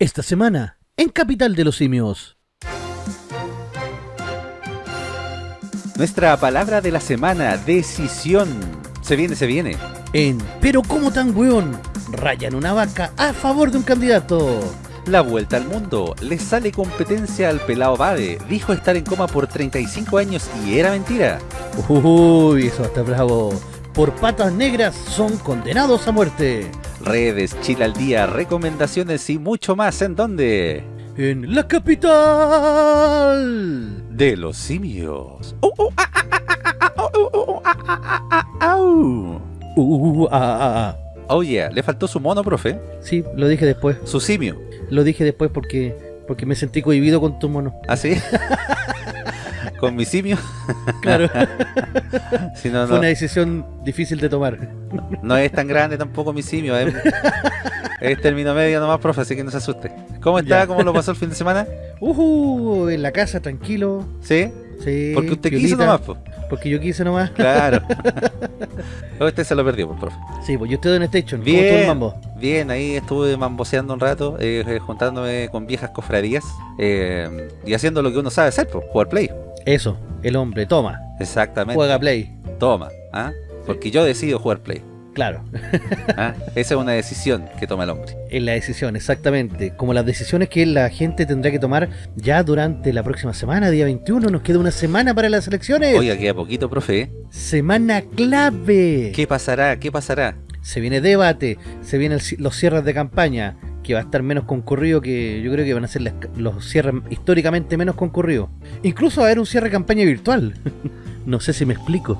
Esta semana, en Capital de los Simios. Nuestra palabra de la semana, decisión. Se viene, se viene. En Pero cómo tan weón, rayan una vaca a favor de un candidato. La vuelta al mundo. Le sale competencia al pelado Bade. Dijo estar en coma por 35 años y era mentira. Uy, eso está bravo. Por patas negras son condenados a muerte. Redes, Chile al día, recomendaciones y mucho más. ¿En dónde? En la capital de los simios. Uh, uh, ah, ah, ah, uh, uh, ah, Oh yeah, le faltó su mono, profe. Sí, lo dije después. Su simio. Lo dije después porque porque me sentí cohibido con tu mono. ¿Ah, sí? ¿Con mi simio? Claro. Fue una decisión difícil de tomar. No, es tan grande tampoco mi simio. Es, es término medio nomás, profe, así que no se asuste. ¿Cómo está? ¿Cómo lo pasó el fin de semana? Uh, en la casa, tranquilo. ¿Sí? Sí. Porque usted quiso nomás, pues. Porque yo quise nomás. Claro. usted se lo perdió, pues, profe. Sí, pues yo estoy en Station. Bien, mambo? bien, ahí estuve mamboseando un rato, eh, eh, juntándome con viejas cofradías eh, y haciendo lo que uno sabe hacer, pues, jugar play. Eso, el hombre, toma. Exactamente. Juega play. Toma, ¿ah? Porque yo decido jugar play. Claro. ¿Ah? Esa es una decisión que toma el hombre. Es la decisión, exactamente. Como las decisiones que la gente tendrá que tomar ya durante la próxima semana, día 21. Nos queda una semana para las elecciones. Oiga, queda poquito, profe. Semana clave. ¿Qué pasará? ¿Qué pasará? Se viene debate, se vienen los cierres de campaña, que va a estar menos concurrido que yo creo que van a ser los cierres históricamente menos concurridos. Incluso va a haber un cierre de campaña virtual. No sé si me explico.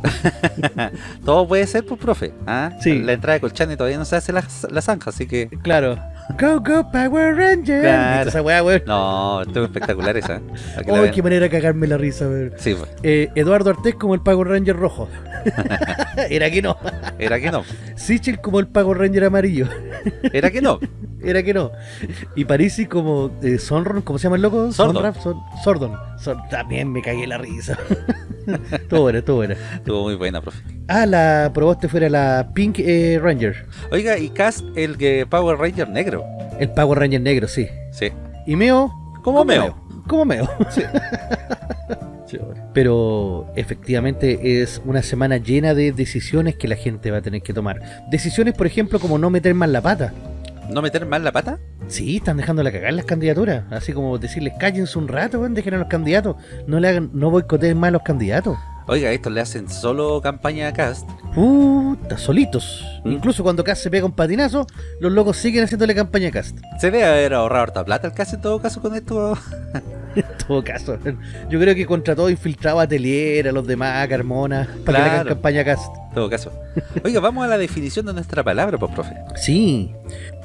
Todo puede ser, pues, profe. ¿ah? Sí. La entrada de Colchane todavía no se hace la, zanja, así que... Claro. Go, go, Power Ranger. Claro. Esa weá, No, esto es espectacular esa. Oh, qué manera de cagarme la risa, ver. Sí, pues. eh, Eduardo Artés como el Power Ranger rojo. Era que no. Era que no. Sichel como el Power Ranger amarillo. Era que no. Era que no. Y Parisi como eh, Sonron, ¿cómo se llama el loco? Sordon. Sordon. También me cagué la risa. Estuvo buena, estuvo buena. Estuvo muy buena, profe. Ah, la probaste fuera la Pink eh, Ranger. Oiga, y Cast, el que Power Ranger negro. El Power Ranger negro, sí. Sí. ¿Y Meo? ¿Cómo Meo? Como Meo. Sí. Pero efectivamente es una semana llena de decisiones que la gente va a tener que tomar. Decisiones, por ejemplo, como no meter más la pata. ¿No meter más la pata? Sí, están dejando la cagar las candidaturas. Así como decirles, cállense un rato, dejen a los candidatos. No le hagan, no boicoteen más a los candidatos. Oiga, estos le hacen solo campaña a Cast. Puta, solitos. ¿Mm? Incluso cuando Cast se pega un patinazo, los locos siguen haciéndole campaña a Cast. Se debe haber ahorrado harta plata el Cast en todo caso con esto. en todo caso. Yo creo que contra todo infiltraba a Telier, a los demás, a Carmona, para que le hagan campaña a Cast. En todo caso. Oiga, vamos a la definición de nuestra palabra, pues, profe. Sí.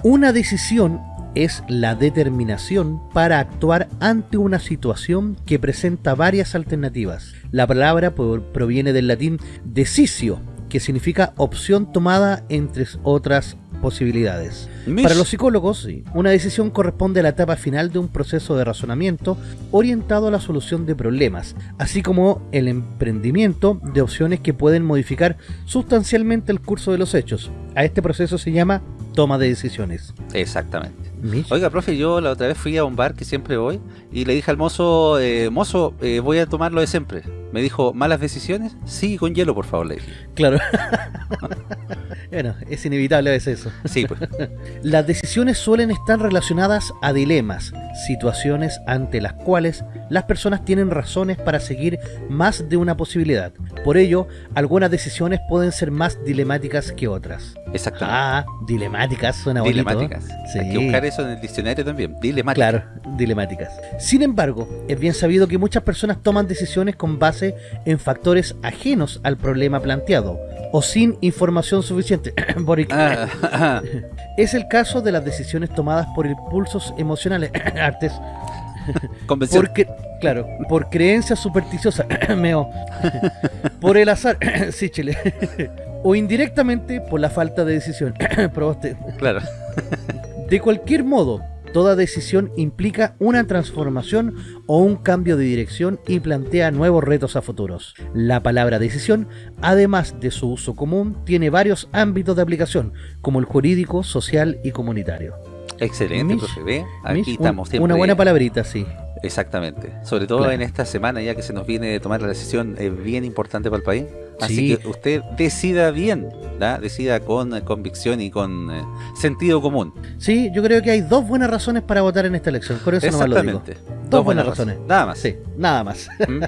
Una decisión es la determinación para actuar ante una situación que presenta varias alternativas. La palabra proviene del latín decisio, que significa opción tomada entre otras posibilidades. Para los psicólogos, una decisión corresponde a la etapa final de un proceso de razonamiento orientado a la solución de problemas, así como el emprendimiento de opciones que pueden modificar sustancialmente el curso de los hechos. A este proceso se llama toma de decisiones. Exactamente. Oiga, profe, yo la otra vez fui a un bar que siempre voy y le dije al mozo, eh, mozo, eh, voy a tomar lo de siempre. Me dijo, ¿malas decisiones? Sí, con hielo, por favor, le dije. Claro. bueno, es inevitable a veces eso. Sí, pues. Las decisiones suelen estar relacionadas a dilemas, situaciones ante las cuales las personas tienen razones para seguir más de una posibilidad. Por ello, algunas decisiones pueden ser más dilemáticas que otras. Exactamente. Ah, dilemáticas, suena Dilemáticas. Sí. Hay que buscar eso en el diccionario también. Dilemáticas. Claro, dilemáticas. Sin embargo, es bien sabido que muchas personas toman decisiones con base en factores ajenos al problema planteado o sin información suficiente. Ah, es el caso de las decisiones tomadas por impulsos emocionales. Artes. Porque, claro, por creencias supersticiosas. Meo. por el azar. sí, chile o indirectamente por la falta de decisión. Probaste. Claro. de cualquier modo, toda decisión implica una transformación o un cambio de dirección y plantea nuevos retos a futuros. La palabra decisión, además de su uso común, tiene varios ámbitos de aplicación, como el jurídico, social y comunitario. Excelente, profe. ¿Ve? Aquí estamos. una buena palabrita, sí. Exactamente. Sobre todo en esta semana ya que se nos viene a tomar la decisión es bien importante para el país. Así que usted decida bien, decida con convicción y con eh, sentido común. Sí, yo creo que hay dos buenas razones para votar en esta elección. Por eso no lo digo. Dos, buenas, razones. Nada más. Sí, nada más. ¿Mm?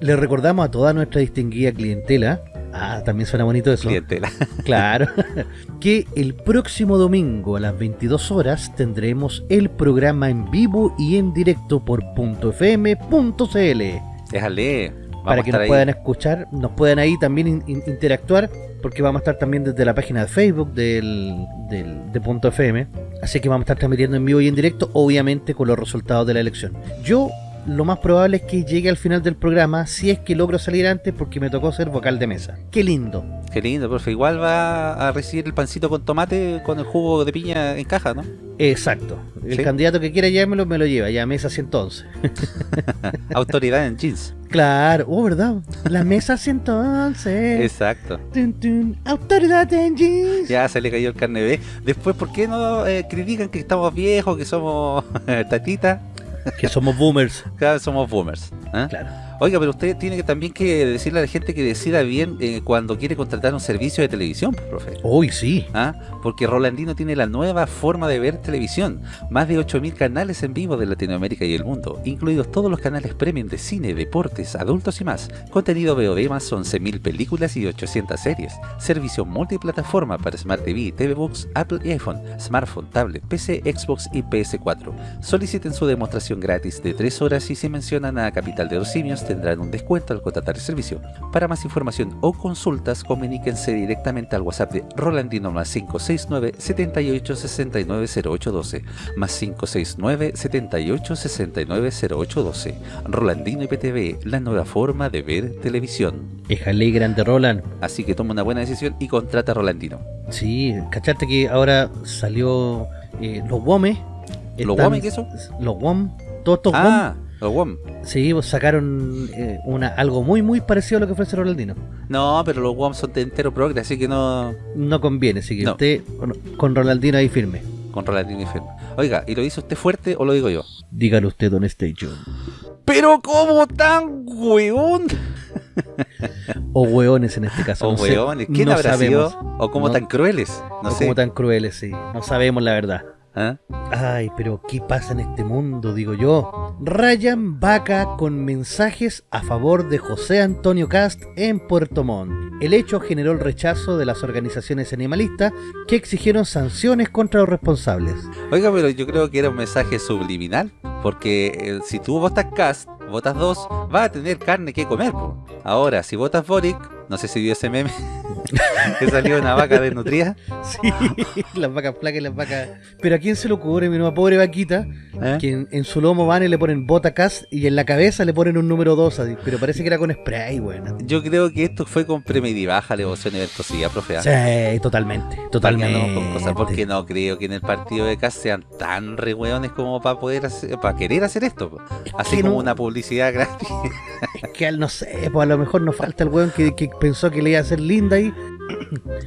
Le recordamos a toda nuestra distinguida clientela Ah, también suena bonito eso. Clientela. Claro. que el próximo domingo a las 22 horas tendremos el programa en vivo y en directo por .fm.cl. Déjale. para que nos puedan escuchar, nos puedan ahí también interactuar, porque vamos a estar también desde la página de Facebook del, del, de Punto FM. Así que vamos a estar transmitiendo en vivo y en directo, obviamente con los resultados de la elección. Yo lo más probable es que llegue al final del programa si es que logro salir antes porque me tocó ser vocal de mesa. Qué lindo. Qué lindo, profe. Igual va a recibir el pancito con tomate con el jugo de piña en caja, ¿no? Exacto. El candidato que quiera llevármelo me lo lleva, ya mesa 111. Autoridad en jeans. Claro, oh, ¿verdad? La mesa 111. Exacto. Autoridad en jeans. Ya se le cayó el carne B. Después, ¿por qué no eh, critican que estamos viejos, que somos tatitas? Que somos boomers. Vez somos boomers. ¿eh? Claro. Oiga, pero usted tiene que también que decirle a la gente que decida bien eh, cuando quiere contratar un servicio de televisión, pues, profe. Uy, sí. ¿Ah? Porque Rolandino tiene la nueva forma de ver televisión. Más de 8.000 canales en vivo de Latinoamérica y el mundo, incluidos todos los canales premium de cine, deportes, adultos y más. Contenido VOD más 11.000 películas y 800 series. Servicio multiplataforma para Smart TV, TV Box, Apple y iPhone, smartphone, tablet, PC, Xbox y PS4. Soliciten su demostración gratis de 3 horas y si mencionan a Capital de los Simios tendrán un descuento al contratar el servicio. Para más información o consultas, comuníquense directamente al WhatsApp de Rolandino más 569 78 69 0812 más 569 78 69 0812. Rolandino IPTV, la nueva forma de ver televisión. Déjale grande Roland. Así que toma una buena decisión y contrata a Rolandino. Sí, cachate que ahora salió eh, los WOME. ¿Los WOME qué son? Los WOM, todos estos ah. Los Sí, pues sacaron eh, una, algo muy muy parecido a lo que ofrece Rolandino. No, pero los WOM son de entero progre, así que no... No conviene, así que usted con, Rolandino ahí firme. Con Rolandino ahí firme. Oiga, ¿y lo dice usted fuerte o lo digo yo? Dígalo usted, Don Station. Pero ¿cómo tan hueón? o hueones en este caso. O no hueones, ¿quién habrá sido? O como tan crueles, no o como tan crueles, sí. No sabemos la verdad. ¿Ah? Ay, pero ¿qué pasa en este mundo? Digo yo. Ryan Vaca con mensajes a favor de José Antonio Cast en Puerto Montt. El hecho generó el rechazo de las organizaciones animalistas que exigieron sanciones contra los responsables. Oiga, pero yo creo que era un mensaje subliminal, porque eh, si tú votas Cast, votas dos, va a tener carne que comer. Ahora, si votas Boric, no sé si vio ese meme, que salió una vaca desnutrida. Sí, las vacas flacas y las vacas... Pero ¿a quién se le ocurre, mi nueva pobre vaquita? ¿Eh? Que en, su lomo van y le ponen botacas y en la cabeza le ponen un número 2, pero parece que era con spray, bueno. Yo creo que esto fue con premedibaja, devoción y ventosilla, profe. ¿ah? Sí, totalmente, totalmente. No, cosas porque no creo que en el partido de casa sean tan re como para poder hacer, para querer hacer esto. Así como una publicidad gratis. Es que no sé, pues a lo mejor nos falta el weón que, que pensó que le iba a hacer linda ahí.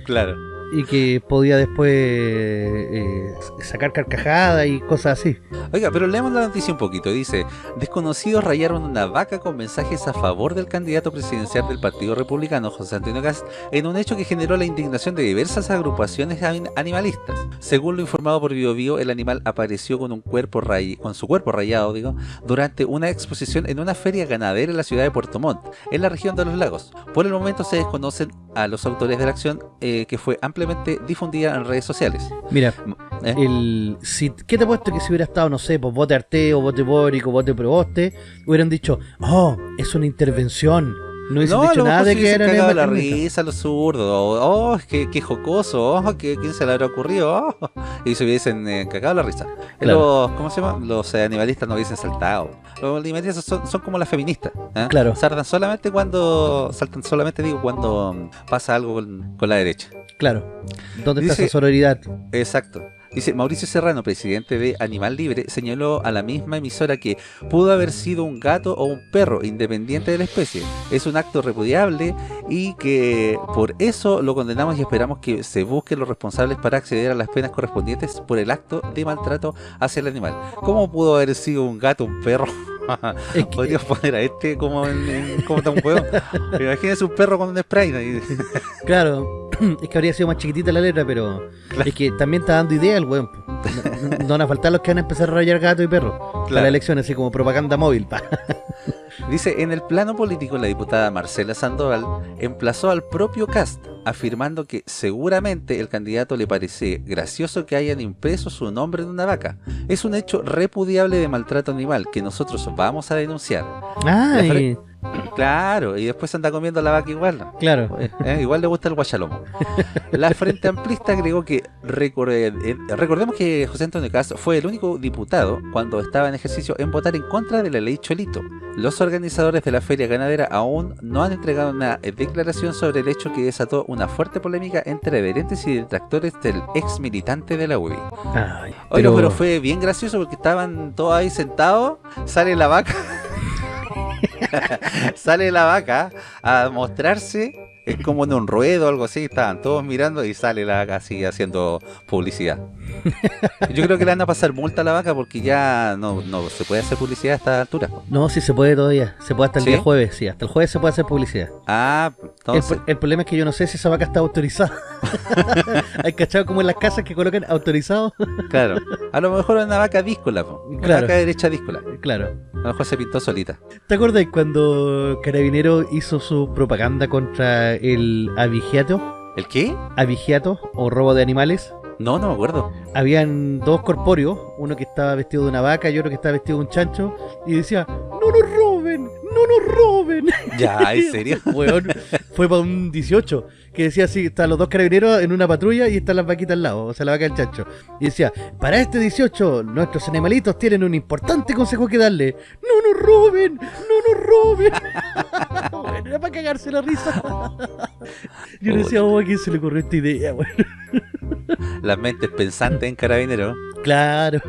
claro y que podía después eh, sacar carcajada y cosas así. Oiga, pero leemos la noticia un poquito. Dice, desconocidos rayaron una vaca con mensajes a favor del candidato presidencial del Partido Republicano, José Antonio Cast, en un hecho que generó la indignación de diversas agrupaciones animalistas. Según lo informado por BioBio, el animal apareció con un cuerpo con su cuerpo rayado, digo, durante una exposición en una feria ganadera en la ciudad de Puerto Montt, en la región de los lagos. Por el momento se desconocen a los autores de la acción eh, que fue ampliamente difundida en redes sociales. Mira, ¿Eh? el, si, ¿qué te he puesto que si hubiera estado, no sé, pues vote Arteo, vote Boric o vote Proboste, hubieran dicho, oh, es una intervención, no hubiesen dicho nada de que era cagado la risa, lo zurdo. Oh, qué, qué jocoso. Oh, ¿qué, ¿quién se le habrá ocurrido? Oh, y se hubiesen eh, cagado la risa. Los, ¿Cómo se llama? Los eh, animalistas no hubiesen saltado. Los animalistas son, son como las feministas. ¿eh? Claro. Saltan solamente cuando. Saltan solamente, digo, cuando pasa algo con, con la derecha. Claro. ¿Dónde está esa sororidad? Exacto. Dice, Mauricio Serrano, presidente de Animal Libre, señaló a la misma emisora que pudo haber sido un gato o un perro, independiente de la especie. Es un acto repudiable y que por eso lo condenamos y esperamos que se busquen los responsables para acceder a las penas correspondientes por el acto de maltrato hacia el animal. ¿Cómo pudo haber sido un gato, un perro? Es que... Podríamos poner a este como en, en como tan juego. Imagínese un perro con un spray. claro, es que habría sido más chiquitita la letra, pero es que también está dando idea weón. No, van a faltar los que van a empezar a rayar gato y perro claro. para la elección, así como propaganda móvil. Pa. Dice, en el plano político la diputada Marcela Sandoval emplazó al propio Cast, afirmando que seguramente el candidato le parece gracioso que hayan impreso su nombre en una vaca. Es un hecho repudiable de maltrato animal que nosotros vamos a denunciar. Ay. Claro, y después anda comiendo la vaca igual. Claro. ¿Eh? Igual le gusta el guachalomo. La Frente Amplista agregó que eh, recordemos que José Antonio Castro fue el único diputado cuando estaba en ejercicio en votar en contra de la ley Cholito. Los organizadores de la feria ganadera aún no han entregado una declaración sobre el hecho que desató una fuerte polémica entre adherentes y detractores del ex militante de la UBI. Ay, pero... Oye, pero fue bien gracioso porque estaban todos ahí sentados, sale la vaca sale la vaca a mostrarse es como en un ruedo o algo así, estaban todos mirando y sale la vaca así haciendo publicidad. Yo creo que le van a pasar multa a la vaca porque ya no, no se puede hacer publicidad a esta altura. No, sí se puede todavía, se puede hasta el día jueves, sí, hasta el jueves se puede hacer publicidad. Ah, entonces... El, el problema es que yo no sé si esa vaca está autorizada. Hay cachado como en las casas que colocan autorizado. claro, a lo mejor es una vaca díscola, una claro. vaca derecha díscola. Claro. A lo mejor se pintó solita. ¿Te acuerdas cuando Carabinero hizo su propaganda contra el avigiato. ¿El qué? Avigiato o robo de animales. No, no me acuerdo. Habían dos corpóreos, uno que estaba vestido de una vaca y otro que estaba vestido de un chancho, y decía, ¡No nos! ¡No nos roben! Ya, ¿en serio? fue para un 18 que decía así, están los dos carabineros en una patrulla y están las vaquitas al lado, o sea, la vaca del chancho. Y decía, para este 18, nuestros animalitos tienen un importante consejo que darle. ¡No nos roben! ¡No nos roben! bueno, era para cagarse la risa. Yo decía, oh, ¿a quién se le ocurrió esta idea? Bueno. Las mentes pensantes en carabinero. Claro.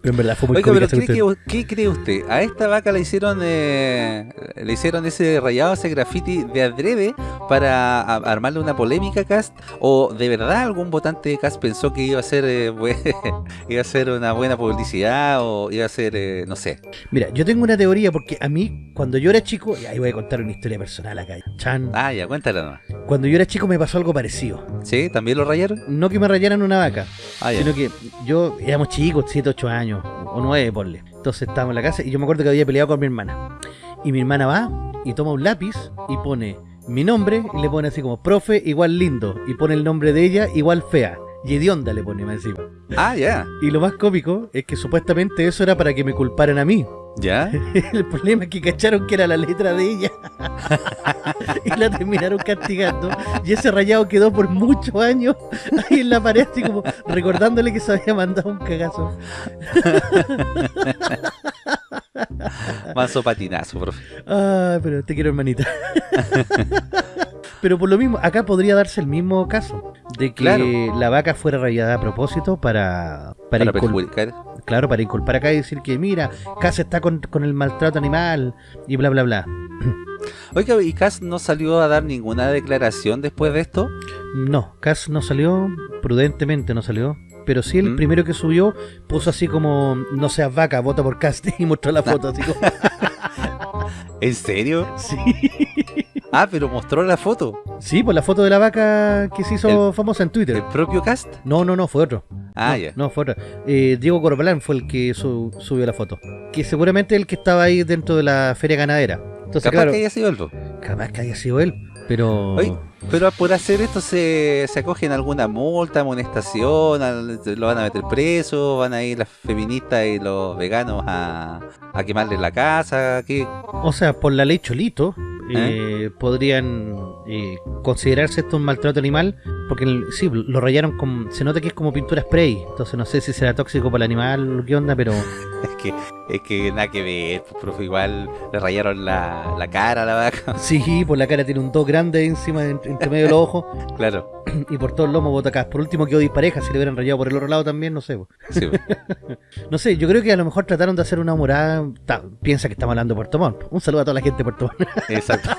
Pero en verdad fue muy Oiga, pero ¿qué, que, ¿qué, cree usted? A esta vaca le hicieron eh, le hicieron ese rayado, ese graffiti de adrede para a, armarle una polémica cast o de verdad algún votante de cast pensó que iba a ser eh, iba a ser una buena publicidad o iba a ser eh, no sé. Mira, yo tengo una teoría porque a mí cuando yo era chico, y ahí voy a contar una historia personal acá. Chan. Ah, ya, cuéntala nomás. Cuando yo era chico me pasó algo parecido. ¿Sí? ¿También lo rayaron? No que me rayaran una vaca, ah, sino que yo éramos chicos, 7, 8 años o 9, ponle. Entonces estábamos en la casa y yo me acuerdo que había peleado con mi hermana. Y mi hermana va y toma un lápiz y pone mi nombre y le pone así como profe igual lindo y pone el nombre de ella igual fea. Y hedionda le pone más encima. Ah, ya. Y lo más cómico es que supuestamente eso era para que me culparan a mí. ¿Ya? El problema es que cacharon que era la letra de ella. y la terminaron castigando. Y ese rayado quedó por muchos años ahí en la pared, así como recordándole que se había mandado un cagazo. Mazo patinazo, profe. Ah, pero te quiero, hermanita. pero por lo mismo, acá podría darse el mismo caso. De que la vaca fuera rayada a propósito para... Para, para perjudicar. Claro, para inculpar acá y decir que mira, Cass está con, con el maltrato animal y bla bla bla. Oiga, ¿y Cass no salió a dar ninguna declaración después de esto? No, Cass no salió, prudentemente no salió. Pero sí el primero que subió puso así como, no seas vaca, vota por Cass y mostró la foto así como... ¿En serio? Sí. Ah, pero mostró la foto. Sí, pues la foto de la vaca que se hizo el, famosa en Twitter. ¿El propio cast? No, no, no, fue otro. Ah, no, ya. No, fue otro. Eh, Diego Corbalán fue el que su, subió la foto. Que seguramente el que estaba ahí dentro de la feria ganadera. Entonces, Capaz claro, que haya sido él. Capaz que haya sido él, pero... Oye, pero por hacer esto se, se acogen alguna multa, amonestación, al, lo van a meter preso, van a ir las feministas y los veganos a, a quemarle la casa, ¿qué? O sea, por la ley Cholito, ¿Eh? Eh, podrían eh, considerarse esto un maltrato animal, porque el- sí, lo rayaron con... Se nota que es como pintura spray, entonces no sé si será tóxico para el animal o qué onda, pero... Es que, es que nada que ver, pues, profe, igual le rayaron la, la cara a la vaca. Sí, por la cara tiene un 2 grande encima, en- entre medio de los ojos, Claro, y por todo el lomo bota acá. Por último quedó dispareja, si le hubieran rayado por el otro lado también, no sé. sí. No sé, yo creo que a lo mejor trataron de hacer una morada... ta- piensa que estamos hablando de Puerto Montt. Un saludo a toda la gente de Puerto Montt. exacto.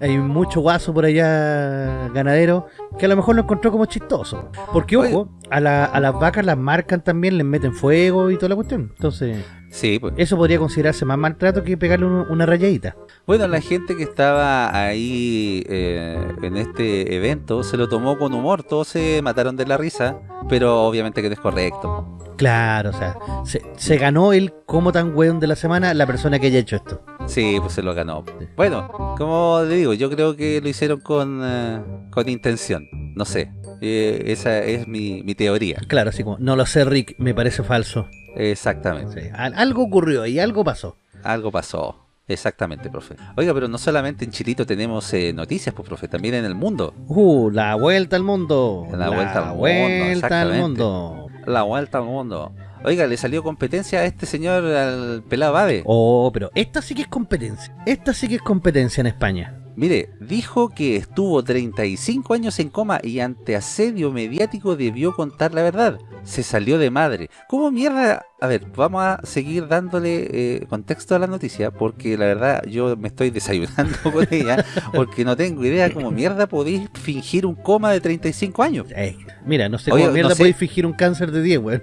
Hay mucho guaso por allá ganadero que a lo mejor lo encontró como chistoso. Porque, ojo, a, la- a las vacas las marcan también, les meten fuego y toda la cuestión. Entonces, Sí, pues. eso podría considerarse más maltrato que pegarle un- una rayadita. Bueno, la gente que estaba ahí eh, en este evento se lo tomó con humor, todos se mataron de la risa, pero obviamente que no es correcto. Claro, o sea, se, se ganó el como tan weón de la semana la persona que haya hecho esto. Sí, pues se lo ganó. Bueno, como le digo, yo creo que lo hicieron con, eh, con intención, no sé, eh, esa es mi, mi teoría, Claro, así como, no lo sé, Rick, me parece falso. exactamente. Sí, algo ocurrió y algo pasó. Algo pasó. Exactamente, profe. Oiga, pero no solamente en Chilito tenemos eh, noticias, pues, profe, también en el mundo. Uh, la vuelta al mundo. La vuelta al mundo, al mundo. La vuelta al mundo. Oiga, le salió competencia a este señor, al pelado Babe. Oh, pero esta sí que es competencia. Esta sí que es competencia en España. Mire, dijo que estuvo 35 años en coma y ante asedio mediático debió contar la verdad. Se salió de madre. ¿Cómo mierda? A ver, vamos a seguir dándole eh, contexto a la noticia porque la verdad yo me estoy desayunando con ella porque no tengo idea cómo mierda podéis fingir un coma de 35 años. Eh, mira, no sé Oye, cómo no mierda sé. podéis fingir un cáncer de 10, weón.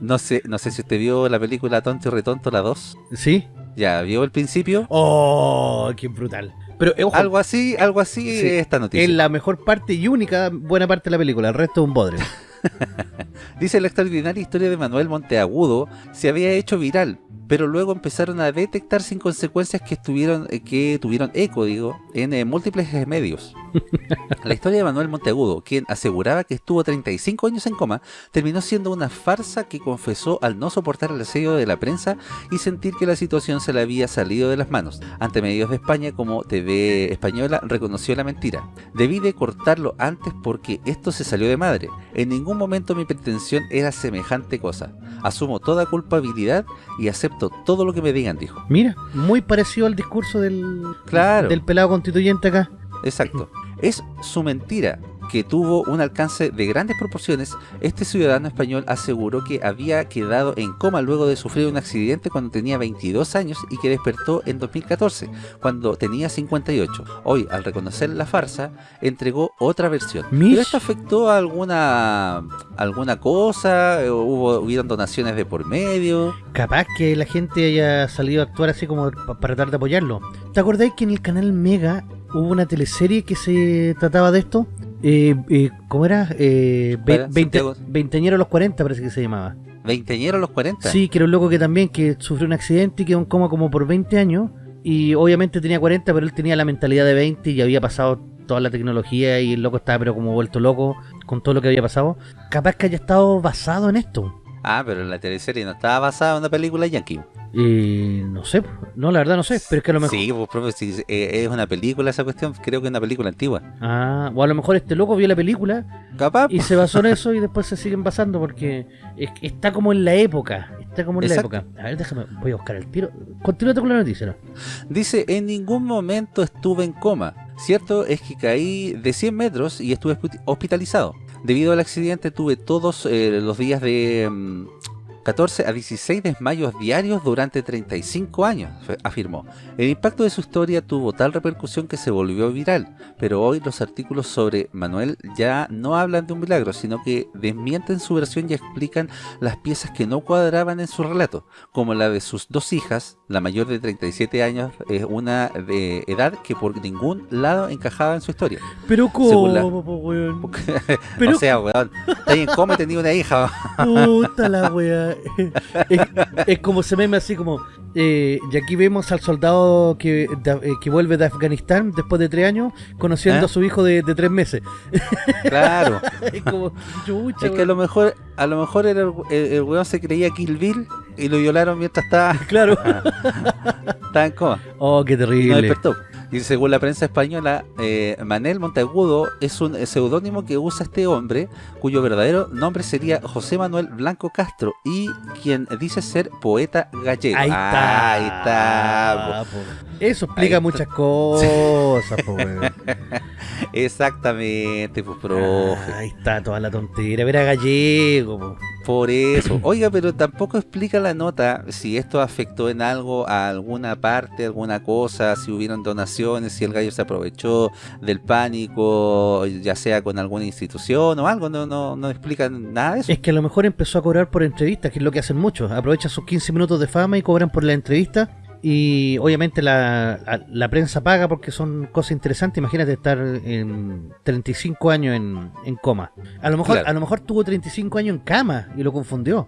No sé, no sé si usted vio la película Tonto y Retonto, la 2. ¿Sí? Ya, ¿vio el principio? Oh, qué brutal. Pero, eh, ojo, Algo así, algo así Sí, es esta noticia. es la mejor parte y única buena parte de la película. El resto es un bodre. Dice la extraordinaria historia de Manuel Monteagudo se había hecho viral, pero luego empezaron a detectarse sin consecuencias que, estuvieron, eh, que tuvieron eco, digo, en eh, múltiples medios. La historia de Manuel Monteagudo, quien aseguraba que estuvo 35 años en coma, terminó siendo una farsa que confesó al no soportar el asedio de la prensa y sentir que la situación se le había salido de las manos. Ante medios de España como TV Española reconoció la mentira. Debí de cortarlo antes porque esto se salió de madre. En ningún momento mi pretensión era semejante cosa. Asumo toda culpabilidad y acepto todo lo que me digan, dijo. Mira, muy parecido al discurso del, Claro. del pelado constituyente acá. Exacto. Es su mentira que tuvo un alcance de grandes proporciones, este ciudadano español aseguró que había quedado en coma luego de sufrir un accidente cuando tenía 22 años y que despertó en 2014, cuando tenía 58. Hoy, al reconocer la farsa, entregó otra versión. Mish. ¿Pero esto afectó a alguna, alguna cosa? ¿Hubo, ¿Hubieron donaciones de por medio? Capaz que la gente haya salido a actuar así como pa- para tratar de apoyarlo. ¿Te acordáis que en el canal Mega hubo una teleserie que se trataba de esto? Eh, eh, ¿Cómo era? Eh, ve- Para, 20, Santiago. Veinteañero a los 40 parece que se llamaba. ¿Veinteñero a los 40? Sí, que era un loco que también que sufrió un accidente y quedó en coma como por 20 años. Y obviamente tenía 40, pero él tenía la mentalidad de 20 y había pasado toda la tecnología y el loco estaba pero como vuelto loco con todo lo que había pasado. Capaz que haya estado basado en esto. Ah, pero la teleserie no estaba basada en una película yankee. Eh, no sé, no, la verdad no sé, pero es que a lo mejor... Sí, pues, profe, si eh, es una película esa cuestión, creo que es una película antigua. Ah, o a lo mejor este loco vio la película Capaz. y se basó en eso y después se siguen basando porque es- está como en la época. Está como en Exacto. la época. A ver, déjame, voy a buscar el tiro. Continúate con la noticia, ¿no? Dice, en ningún momento estuve en coma. Cierto es que caí de 100 metros y estuve hospi- hospitalizado. Debido al accidente tuve todos eh, los días de mm, 14 a 16 desmayos diarios durante 35 años, afirmó. El impacto de su historia tuvo tal repercusión que se volvió viral, pero hoy los artículos sobre Manuel ya no hablan de un milagro, sino que desmienten su versión y explican las piezas que no cuadraban en su relato, como la de sus dos hijas, la mayor de 37 años, es una de edad que por ningún lado encajaba en su historia. Pero la- cómo, po, weón. Pero o sea, weón, está en coma tenía una hija. puta la wea. Es, es como se meme así como. eh, y aquí vemos al soldado que, de- eh, que vuelve de Afganistán después de tres años, conociendo ¿Eh? a su hijo de, de tres meses. Claro. Es como, chucha, Es que a lo mejor, a lo mejor el, el, el weón se creía Kill Bill y lo violaron mientras estaba, Claro. estaba en coma. Oh, qué Y no terrible. despertó. Y según la prensa española, eh, Manel Monteagudo es un seudónimo que usa este hombre, cuyo verdadero nombre sería José Manuel Blanco Castro, y quien dice ser poeta gallego. Ahí está. Ahí está. po. Eso explica Ahí muchas cosas. Exactamente, pues, profe. Ahí está toda la tontera. Era gallego, po. Por eso. Oiga, pero tampoco explica la nota si esto afectó en algo a alguna parte, alguna cosa, si hubieron donaciones, si el gallo se aprovechó del pánico, ya sea con alguna institución o algo. No, no, no explican nada de eso. Es que a lo mejor empezó a cobrar por entrevistas, que es lo que hacen muchos. Aprovechan sus 15 minutos de fama y cobran por la entrevista. Y obviamente la, la- la prensa paga porque son cosas interesantes. Imagínate estar en 35 años en, en coma. A lo, mejor, Claro. a lo mejor tuvo 35 años en cama y lo confundió.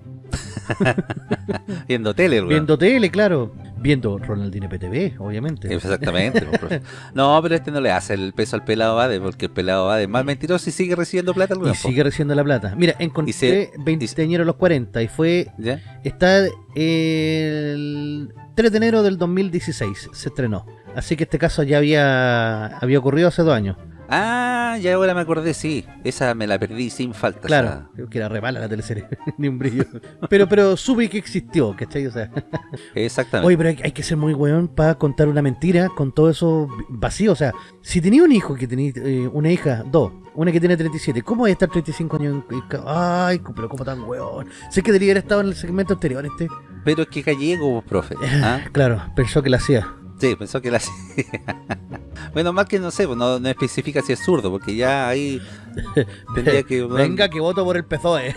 Viendo tele, weón. Viendo tele, claro. Viendo Ronaldinho PTV, obviamente. Exactamente. pues, profe. no, pero este no le hace el peso al pelado Bade, porque el pelado Bade es más mentiroso y sigue recibiendo plata al Y sigue recibiendo la plata. Mira, encontré Y se- 20 a los 40 y fue ¿Ya? Está el 3 de enero del 2016, se estrenó. Así que este caso ya había, había ocurrido hace dos años. Ah, ya ahora me acordé, sí. Esa me la perdí sin falta. Claro, esa- creo que era re mala la teleserie, ni un brillo. Pero, pero supe que existió, ¿cachai? O sea, Exactamente. oye, pero hay, hay que ser muy weón para contar una mentira con todo eso vacío. O sea, si tenía un hijo que tenía eh, una hija, dos, una que tiene 37, ¿cómo va a estar 35 años? en- Ay, pero ¿cómo tan weón? Sé que debería haber estado en el segmento anterior este. Pero es que gallego, profe. ¿ah? Claro, pensó que la hacía. Sí, pensó que la hacía. bueno, más que no sé, pues no, no especifica si es zurdo, porque ya ahí tendría que... Venga, que voto por el PSOE.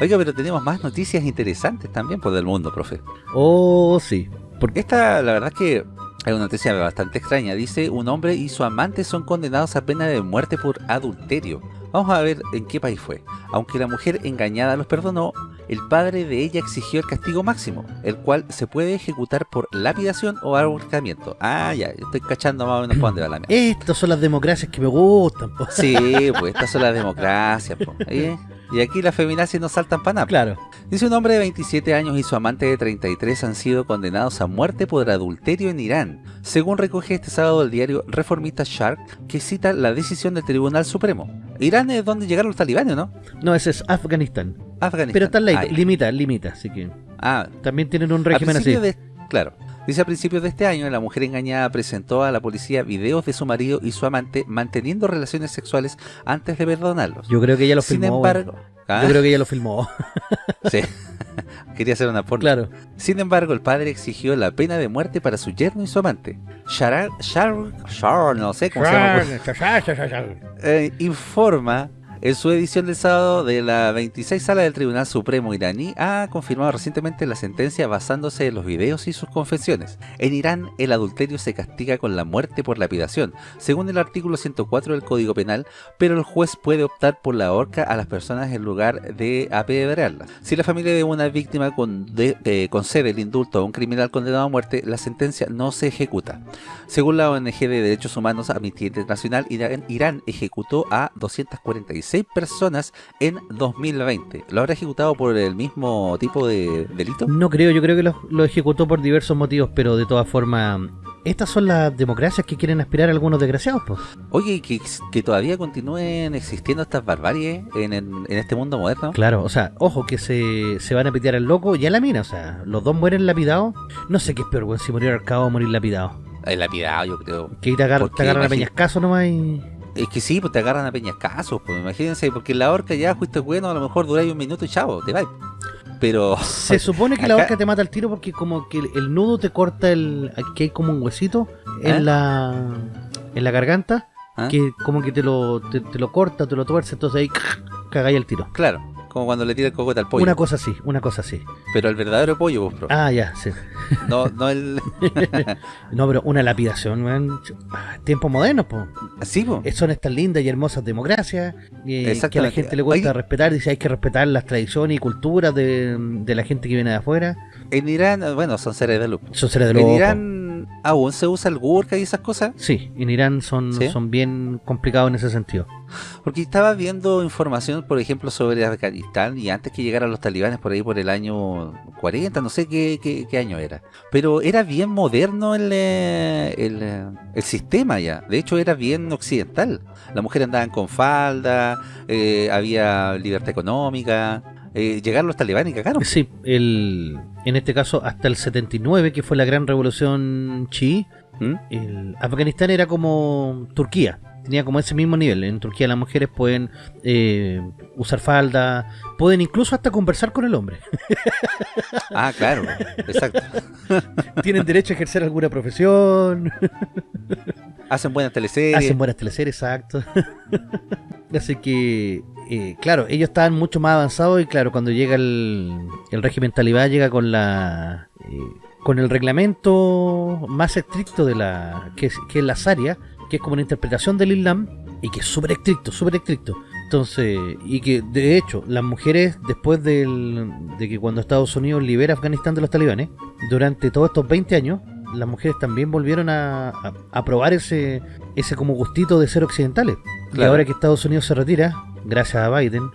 Oiga, pero tenemos más noticias interesantes también por del mundo, profe. Oh, sí. Porque Esta, la verdad es que es una noticia bastante extraña. Dice, un hombre y su amante son condenados a pena de muerte por adulterio. Vamos a ver en qué país fue. Aunque la mujer engañada los perdonó, el padre de ella exigió el castigo máximo, el cual se puede ejecutar por lapidación o ahorcamiento. Ah, ya, estoy cachando más o menos por dónde va la mierda. estas son las democracias que me gustan. po. Sí, pues estas son las democracias. po, ¿eh? Y aquí las feminazis no saltan para nada. Claro. Dice un hombre de 27 años y su amante de 33 han sido condenados a muerte por adulterio en Irán, según recoge este sábado el diario reformista Shark, que cita la decisión del Tribunal Supremo. Irán es donde llegaron los talibanes, ¿no? No, ese es Afganistán. Afganistán. Pero está en la Ah, limita, limita, así que Ah, también tienen un régimen así. principios de, claro. Dice a principios de este año, la mujer engañada presentó a la policía videos de su marido y su amante manteniendo relaciones sexuales antes de perdonarlos. Yo creo que ella lo Sin filmó. embargo, ¿Ah? Yo creo que ella lo filmó. sí. quería hacer una porno. claro. Sin embargo, el padre exigió la pena de muerte para su yerno y su amante. Sharar, Shar, Shar, no sé cómo se llama. eh, informa en su edición del sábado de la 26 sala del Tribunal Supremo iraní ha confirmado recientemente la sentencia basándose en los videos y sus confesiones. En Irán el adulterio se castiga con la muerte por lapidación, según el artículo 104 del Código Penal, pero el juez puede optar por la horca a las personas en lugar de apedrearlas. Si la familia de una víctima eh, concede el indulto a un criminal condenado a muerte, la sentencia no se ejecuta. Según la ONG de Derechos Humanos Amnistía Internacional, Irán ejecutó a 246 personas en 2020. ¿Lo habrá ejecutado por el mismo tipo de delito? No creo, yo creo que lo, lo ejecutó por diversos motivos, pero de todas formas, estas son las democracias que quieren aspirar algunos desgraciados, pues. Oye, y que, que todavía continúen existiendo estas barbaries en, en- en este mundo moderno. Claro, o sea, ojo que se, se van a pitear al loco y a la mina, o sea, los dos mueren lapidados. No sé qué es peor, weón, si morir arcado o morir lapidado. El lapidado, yo creo. Que te, agar- te agarran a peñascaso nomás y... Es que sí, pues te agarran a peñascasos, pues imagínense, porque en la horca ya fuiste bueno, a lo mejor duráis un minuto y chavo, te vais. Pero, Se supone que la Acá- horca te mata al tiro porque como que el, el nudo te corta el... Aquí hay como un huesito ¿Eh? en la... En la garganta ¿ah? que como que te lo, te, te lo corta, te lo tuerce, entonces ahí cagáis el tiro. claro, como cuando le tira el cocote al pollo. Una cosa así, una cosa así. Pero el verdadero pollo, pues, bro. Ah, ya, sí. No, no el. No, pero una lapidación, weón. Ah, Tiempos modernos, pues. Sí, pues. Son estas lindas y hermosas democracias eh, que a la gente le cuesta respetar. Dice hay que respetar las tradiciones y culturas de, de la gente que viene de afuera. En Irán, bueno, son seres de luz. Son seres de En loco. Irán Irán aún se usa el gurka y esas cosas? Sí, en Irán son, ¿Sí? son bien complicados en ese sentido. Porque estaba viendo información, por ejemplo, sobre Afganistán y antes que llegaran los talibanes por ahí por el año 40, no sé qué, qué- qué año era. Pero era bien moderno el, eh, el, eh, el sistema ya. De hecho, era bien occidental. Las mujeres andaban con falda, eh, había libertad económica. Eh, llegaron los talibanes y cagaron. Sí, el, en este caso hasta el 79, que fue la gran revolución chií, ¿Mm? el Afganistán era como Turquía, tenía como ese mismo nivel. En Turquía las mujeres pueden eh, usar falda, pueden incluso hasta conversar con el hombre. Ah, claro, exacto. Tienen derecho a ejercer alguna profesión, Hacen buenas teleseries. hacen buenas teleseries, exacto. Así que, eh, claro, ellos estaban mucho más avanzados y claro, cuando llega el, el régimen talibán llega con la... eh, con el reglamento más estricto de la que es, que es la Sharia, que es como una interpretación del Islam y que es súper estricto, súper estricto. Entonces, y que de hecho, las mujeres después del, de que cuando Estados Unidos libera Afganistán de los talibanes, durante todos estos 20 años, las mujeres también volvieron a, a, a probar ese, ese como gustito de ser occidentales. Y ahora que Estados Unidos se retira, gracias a Biden,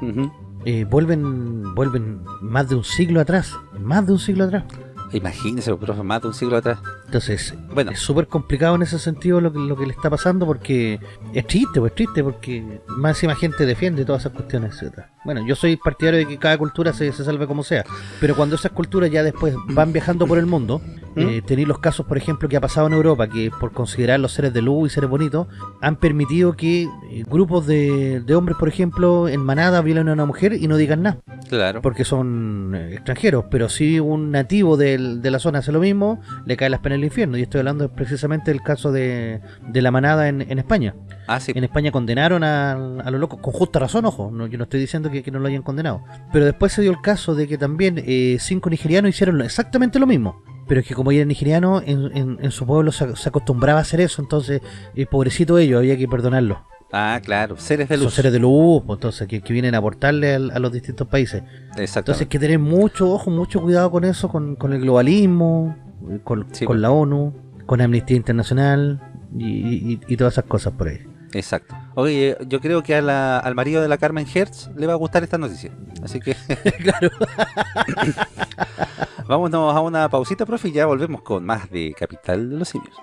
eh, vuelven vuelven más de un siglo atrás, más de un siglo atrás. Imagínese, profe, más de un siglo atrás. Entonces, Bueno, es súper complicado en ese sentido lo que, lo que le está pasando porque es triste, pues es triste porque más gente defiende todas esas cuestiones, etcétera. Bueno, yo soy partidario de que cada cultura se, se salve como sea, pero cuando esas culturas ya después van viajando por el mundo, eh, tenéis los casos, por ejemplo, que ha pasado en Europa, que por considerar los seres de luz y seres bonitos, han permitido que eh, grupos de, de hombres, por ejemplo, en manada violen a una mujer y no digan nada claro. porque son eh, extranjeros, pero si un nativo del- de la zona hace lo mismo, le cae las penas del infierno. Y estoy hablando precisamente del caso de, de la manada en, en España. Ah, sí. En España condenaron a, a los locos, con justa razón, ojo, no, yo no estoy diciendo que, que no lo hayan condenado. Pero después se dio el caso de que también eh, cinco nigerianos hicieron exactamente lo mismo. Pero es que como eran nigerianos, en, en- en su pueblo se, se acostumbraba a hacer eso, entonces, eh, pobrecito ellos, había que perdonarlos. Ah, claro. Seres de Son luz. seres de luz, pues, entonces, que, que vienen a aportarle a los distintos países. Entonces Exactamente. hay que tener mucho ojo, mucho cuidado con eso, con, con el globalismo, eh, con, Sí, con pues. la ONU, con Amnistía Internacional y, y- y todas esas cosas por ahí. Exacto. Oye, yo creo que a la- al marido de la Carmen Hertz le va a gustar esta noticia. Así que claro. vámonos a una pausita, profe, y ya volvemos con más de Capital de los Simios.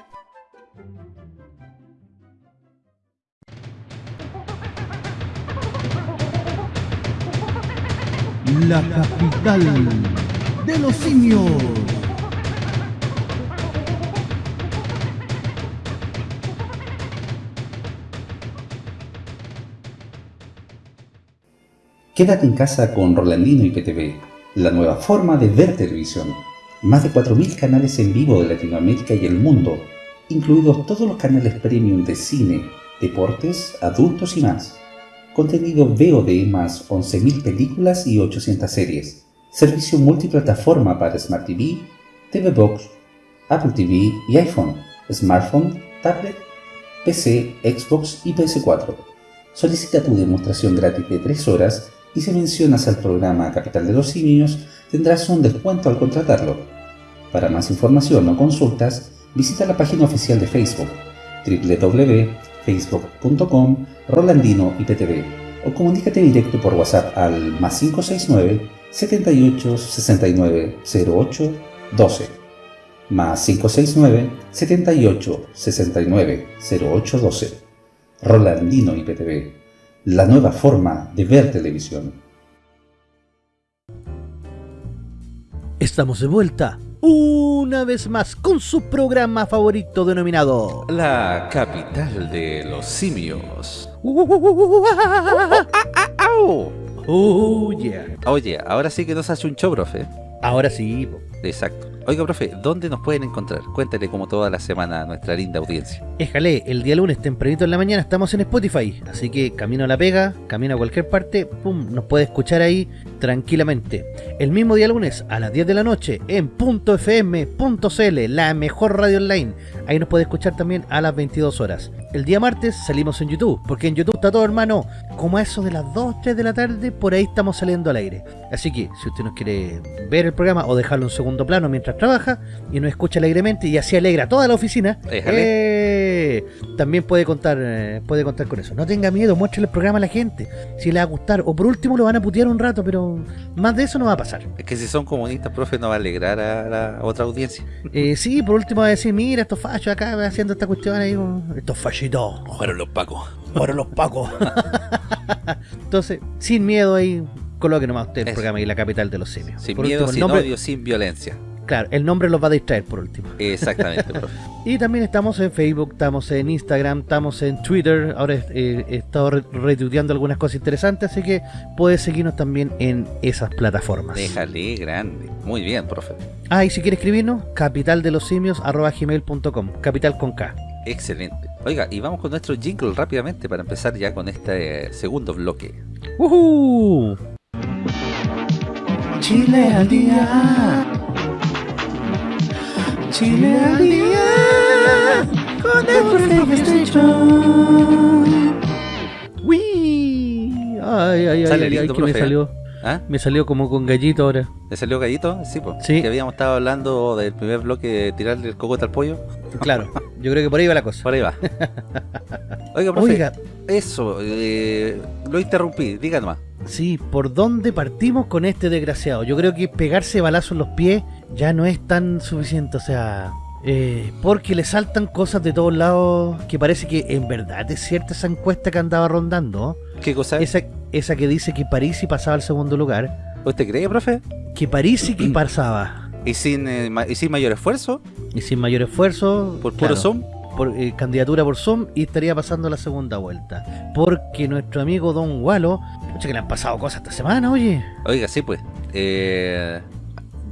La capital de los simios. Quédate en casa con Rolandino y PTV, la nueva forma de ver televisión. Más de 4.000 canales en vivo de Latinoamérica y el mundo, incluidos todos los canales premium de cine, deportes, adultos y más. Contenido VOD más 11.000 películas y 800 series. Servicio multiplataforma para Smart TV, TV Box, Apple TV y iPhone, smartphone, tablet, PC, Xbox y PS4. Solicita tu demostración gratis de 3 horas y si mencionas al programa Capital de los Simios tendrás un descuento al contratarlo. Para más información o consultas, visita la página oficial de Facebook www.facebook.com Rolandino IPTV o comunícate directo por WhatsApp al más 569 78 69 08 12 más 569 78 69 08 12 Rolandino IPTV, la nueva forma de ver televisión. Estamos de vuelta una vez más con su programa favorito denominado La capital de los simios. Oh yeah. Oye, ahora sí que nos hace un show, profe. Ahora sí. Exacto. Oiga, profe, ¿dónde nos pueden encontrar? Cuéntale como toda la semana a nuestra linda audiencia. Éjale, el día lunes tempranito en la mañana estamos en Spotify, así que camino a la pega, camino a cualquier parte, pum, nos puede escuchar ahí tranquilamente. El mismo día lunes a las 10 de la noche en .fm.cl, la mejor radio online. Ahí nos puede escuchar también a las 22 horas. el día martes salimos en YouTube, porque en YouTube está todo, hermano, como a eso de las 2, 3 de la tarde, por ahí estamos saliendo al aire. Así que, si usted nos quiere ver el programa o dejarlo en segundo plano mientras trabaja y nos escucha alegremente y así alegra toda la oficina, eh, también puede contar eh, puede contar con eso. No tenga miedo, muéstrele el programa a la gente, si le va a gustar. O por último lo van a putear un rato, pero más de eso no va a pasar. Es que si son comunistas, profe, no va a alegrar a la otra audiencia. Eh, sí, por último va a decir, mira, estos fachos acá haciendo esta cuestión ahí, estos fachitos. Fueron los pacos. Fueron los pacos. Entonces, sin miedo ahí, coloque nomás usted el programa y la capital de los simios. Sin por miedo, último, sin nombre- odio, sin violencia. Claro, el nombre los va a distraer por último. Exactamente, profe. Y también estamos en Facebook, estamos en Instagram, estamos en Twitter. Ahora eh, he estado re- retuiteando algunas cosas interesantes, así que puedes seguirnos también en esas plataformas. Déjale grande. Muy bien, profe. Ah, y si quieres escribirnos, capitaldelosimios.gmail.com Capital con K. Excelente. Oiga, y vamos con nuestro jingle rápidamente para empezar ya con este eh, segundo bloque. ¡Woohoo! Chile al día. Chile al día. Con el. ¡Wii! Ay, ay, ay, Sale ay, ay, lindo, que me ¿eh? salió, ¿Ah? me salió como con gallito ahora. ¿Le salió gallito? Sí, pues. Sí. Que habíamos estado hablando del primer bloque de tirarle el cocote al pollo. Claro, yo creo que por ahí va la cosa. Por ahí va. Oiga, profe. Oiga, Eso, eh, lo interrumpí. Diga nomás. sí, ¿por dónde partimos con este desgraciado? Yo creo que pegarse balazo en los pies ya no es tan suficiente, o sea... eh, porque le saltan cosas de todos lados que parece que en verdad es cierta esa encuesta que andaba rondando. ¿Qué cosa? Esa, esa que dice que París pasaba al segundo lugar. ¿Usted cree, profe? Que París que pasaba. ¿Y sin, eh, ma- y sin mayor esfuerzo? Y sin mayor esfuerzo. ¿Por puro claro, Zoom? por eh, candidatura por Zoom y estaría pasando la segunda vuelta. Porque nuestro amigo Don Walo, pucha que le han pasado cosas esta semana, oye. Oiga, sí, pues. Eh,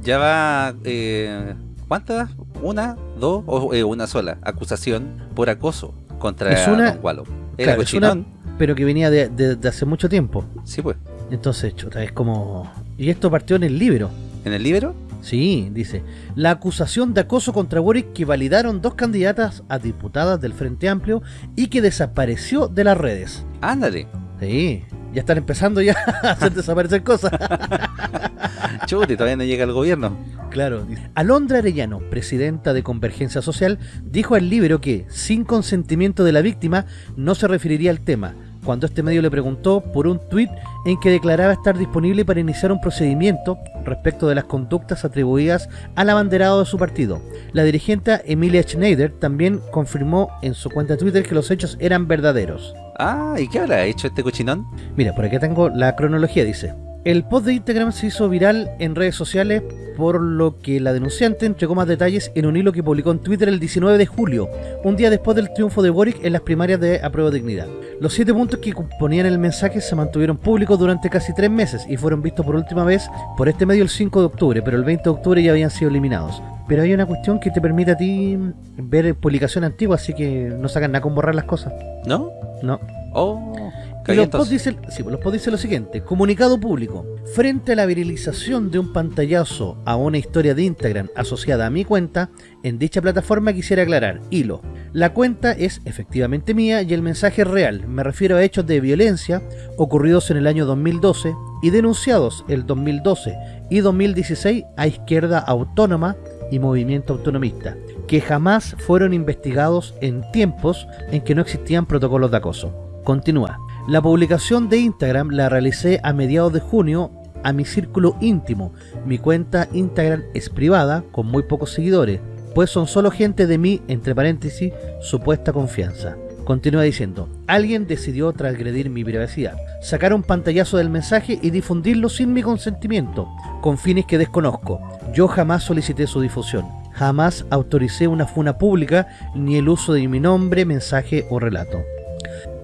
ya va. Eh, ¿Cuántas? ¿Una? ¿Dos? ¿O una sola? Acusación por acoso contra Es una- Don Gualo. Era Claro, es una- cochinón. Pero que venía de, de- de hace mucho tiempo. Sí, pues. Entonces, chuta, es como... Y esto partió en el libro. ¿En el libro? Sí, dice. La acusación de acoso contra Boric que validaron dos candidatas a diputadas del Frente Amplio y que desapareció de las redes. Ándale. Sí, ya están empezando ya a hacer desaparecer cosas. Chute, todavía no llega el gobierno. Claro. Alondra Arellano, presidenta de Convergencia Social, dijo al libro que, sin consentimiento de la víctima, no se referiría al tema, cuando este medio le preguntó por un tuit en que declaraba estar disponible para iniciar un procedimiento respecto de las conductas atribuidas al abanderado de su partido. La dirigente Emilia Schneider también confirmó en su cuenta de Twitter que los hechos eran verdaderos. Ah, ¿y qué habrá hecho este cochinón? Mira, por aquí tengo la cronología, dice. El post de Instagram se hizo viral en redes sociales, por lo que la denunciante entregó más detalles en un hilo que publicó en Twitter el 19 de julio, un día después del triunfo de Boric en las primarias de Apruebo Dignidad. Los siete puntos que componían el mensaje se mantuvieron públicos durante casi tres meses y fueron vistos por última vez por este medio el 5 de octubre, pero el 20 de octubre ya habían sido eliminados. Pero hay una cuestión que te permite a ti ver publicación antigua, así que no sacan nada con borrar las cosas. ¿No? No. Oh, Y los posts dicen, sí, pues los posts dicen lo siguiente, comunicado público, frente a la viralización de un pantallazo a una historia de Instagram asociada a mi cuenta, en dicha plataforma quisiera aclarar, hilo, la cuenta es efectivamente mía y el mensaje es real, me refiero a hechos de violencia ocurridos en el año 2012 y denunciados el 2012 y 2016 a Izquierda Autónoma y Movimiento Autonomista, que jamás fueron investigados en tiempos en que no existían protocolos de acoso. Continúa. La publicación de Instagram la realicé a mediados de junio a mi círculo íntimo. Mi cuenta Instagram es privada, con muy pocos seguidores, pues son solo gente de mi, entre paréntesis, supuesta confianza. Continúa diciendo, alguien decidió transgredir mi privacidad, sacar un pantallazo del mensaje y difundirlo sin mi consentimiento, con fines que desconozco. Yo jamás solicité su difusión, jamás autoricé una funa pública ni el uso de mi nombre, mensaje o relato.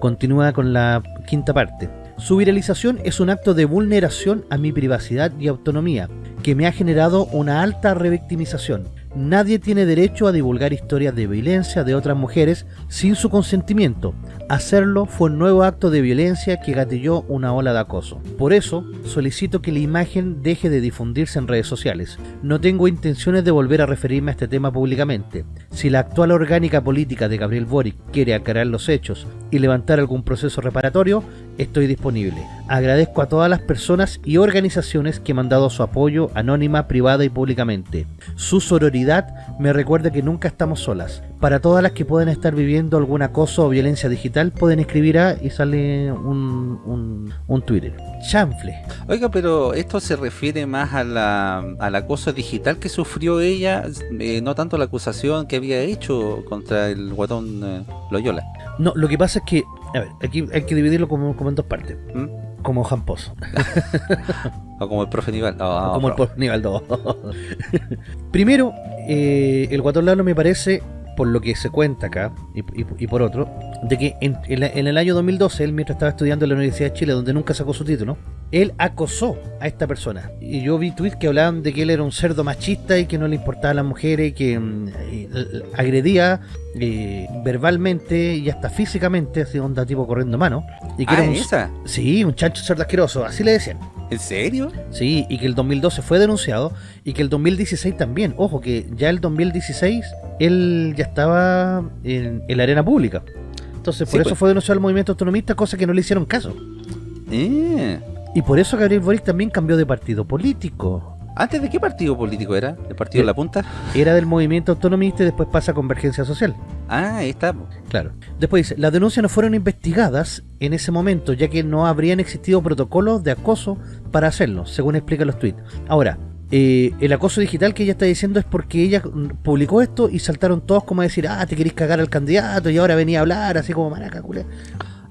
Continúa con la quinta parte. Su viralización es un acto de vulneración a mi privacidad y autonomía, que me ha generado una alta revictimización. Nadie tiene derecho a divulgar historias de violencia de otras mujeres sin su consentimiento. Hacerlo fue un nuevo acto de violencia que gatilló una ola de acoso. Por eso, solicito que la imagen deje de difundirse en redes sociales. No tengo intenciones de volver a referirme a este tema públicamente. Si la actual orgánica política de Gabriel Boric quiere aclarar los hechos y levantar algún proceso reparatorio, estoy disponible. Agradezco a todas las personas y organizaciones que me han dado su apoyo anónima, privada y públicamente. Su sororidad me recuerda que nunca estamos solas. Para todas las que pueden estar viviendo algún acoso o violencia digital, pueden escribir a y sale un, un, un Twitter. Chanfle. Oiga, pero esto se refiere más a la, al acoso digital que sufrió ella, eh, no tanto la acusación que había hecho contra el guatón eh, Loyola. No, lo que pasa es que, a ver, aquí hay que dividirlo como, como en dos partes. ¿Mm? Como Jamposo. O como el profe Nival. Como el pro- por nivel 2. Primero, eh, el Guatón Lalo me parece, por lo que se cuenta acá, y, y- y por otro, de que en, en la- en el año 2012, él mientras estaba estudiando en la Universidad de Chile, donde nunca sacó su título, él acosó a esta persona. Y yo vi tweets que hablaban de que él era un cerdo machista y que no le importaban a las mujeres, y que mm, eh, agredía eh, verbalmente y hasta físicamente, así onda tipo corriendo mano. Y que Ah, era un, esa. Sí, un chancho cerdo asqueroso, así le decían. ¿En serio? Sí, y que el 2012 fue denunciado y que el 2016 también. Ojo, que ya el 2016 él ya estaba en, en la arena pública. Entonces, por Sí, eso pues. fue denunciado el movimiento autonomista, cosa que no le hicieron caso. Eh. Y por eso Gabriel Boric también cambió de partido político. ¿Antes de qué partido político era? ¿El partido de la punta? Era del movimiento autonomista y después pasa a Convergencia Social. Ah, ahí está. Claro. Después dice, las denuncias no fueron investigadas en ese momento, ya que no habrían existido protocolos de acoso para hacerlo, según explican los tweets. Ahora, eh, el acoso digital que ella está diciendo es porque ella publicó esto y saltaron todos como a decir, ah, te querés cagar al candidato y ahora venía a hablar, así como maraca, culé".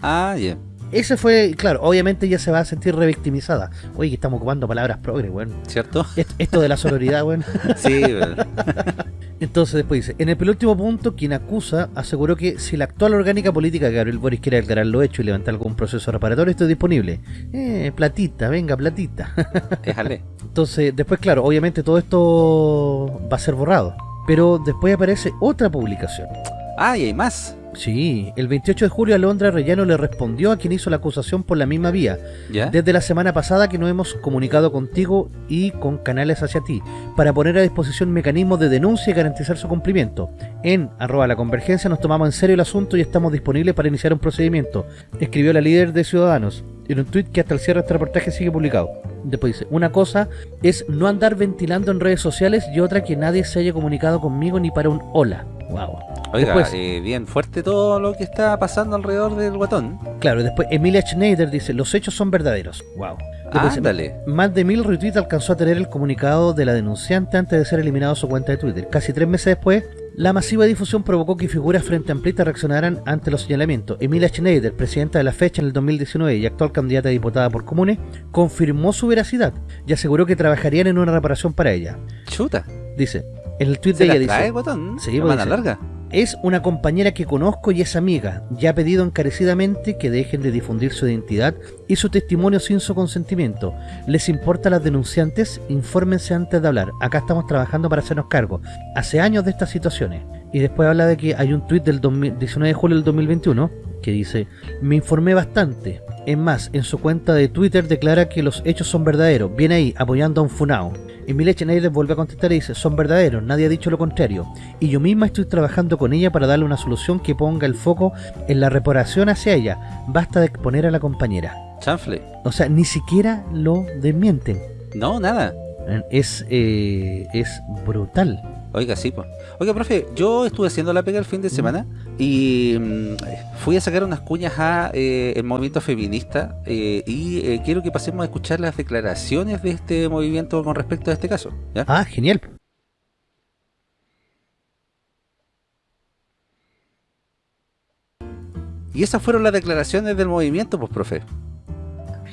Ah, ya. Ese fue, claro, obviamente ella se va a sentir revictimizada. Oye, que estamos ocupando palabras progre, weón. ¿Cierto? Est- Esto de la sororidad, weón. Sí, weón. Entonces después dice, en el penúltimo punto, quien acusa aseguró que si la actual orgánica política de Gabriel Boris quiere aclarar lo hecho y levantar algún proceso reparatorio, esto es disponible. Eh, platita, venga, platita. déjale. Entonces, después, claro, obviamente todo esto va a ser borrado. Pero después aparece otra publicación. Ah, y hay más. Sí, el 28 de julio Alondra Rellano le respondió a quien hizo la acusación por la misma vía. ¿Ya? Desde la semana pasada que nos hemos comunicado contigo y con canales hacia ti para poner a disposición mecanismos de denuncia y garantizar su cumplimiento. En arroba la convergencia nos tomamos en serio el asunto y estamos disponibles para iniciar un procedimiento, escribió la líder de Ciudadanos en un tuit que hasta el cierre de este reportaje sigue publicado. Después dice, una cosa es no andar ventilando en redes sociales y otra que nadie se haya comunicado conmigo ni para un hola. Wow. Oiga, Después- eh, bien fuerte todo lo que está pasando alrededor del guatón. Claro, y después Emilia Schneider dice, los hechos son verdaderos. Wow. Después Ándale. Más de mil retweets alcanzó a tener el comunicado de la denunciante antes de ser eliminado su cuenta de Twitter. Casi tres meses después, la masiva difusión provocó que figuras frente a Amplita reaccionaran ante los señalamientos. Emilia Schneider, presidenta de la fecha en el 2019 y actual candidata a diputada por Comunes, confirmó su veracidad y aseguró que trabajarían en una reparación para ella. Chuta. Dice, en el tweet ¿Se de la ella dice... guatón? Sí, pues dice. larga. Es una compañera que conozco y es amiga. Ya ha pedido encarecidamente que dejen de difundir su identidad y su testimonio sin su consentimiento. ¿Les importa a las denunciantes? Infórmense antes de hablar. Acá estamos trabajando para hacernos cargo. Hace años de estas situaciones. Y después habla de que hay un tuit del 2000 19 de julio del 2021 que dice, me informé bastante. Es más, en su cuenta de Twitter declara que los hechos son verdaderos. Viene ahí, apoyando a un funao. Emilia Schneider vuelve a contestar y dice, son verdaderos, nadie ha dicho lo contrario. Y yo misma estoy trabajando con ella para darle una solución que ponga el foco en la reparación hacia ella. Basta de exponer a la compañera. Chanfle. O sea, ni siquiera lo desmienten. No, nada. Es, eh, es brutal. Oiga, sí, pues. Oiga, profe, yo estuve haciendo la pega el fin de semana y mm, fui a sacar unas cuñas a eh, el movimiento feminista eh, y eh, quiero que pasemos a escuchar las declaraciones de este movimiento con respecto a este caso. ¿ya? Ah, genial. Y esas fueron las declaraciones del movimiento, pues, profe.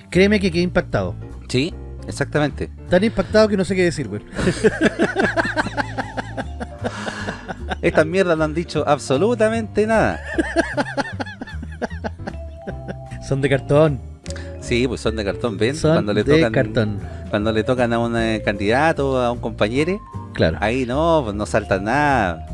Créeme que quedé impactado. Sí, exactamente. Tan impactado que no sé qué decir, güey. Estas mierdas no han dicho absolutamente nada. Son de cartón. Sí, pues son de cartón, ven. Son cuando le de tocan, cartón. cuando le tocan a un eh, candidato, a un compañero, Claro. Ahí no, pues no salta nada.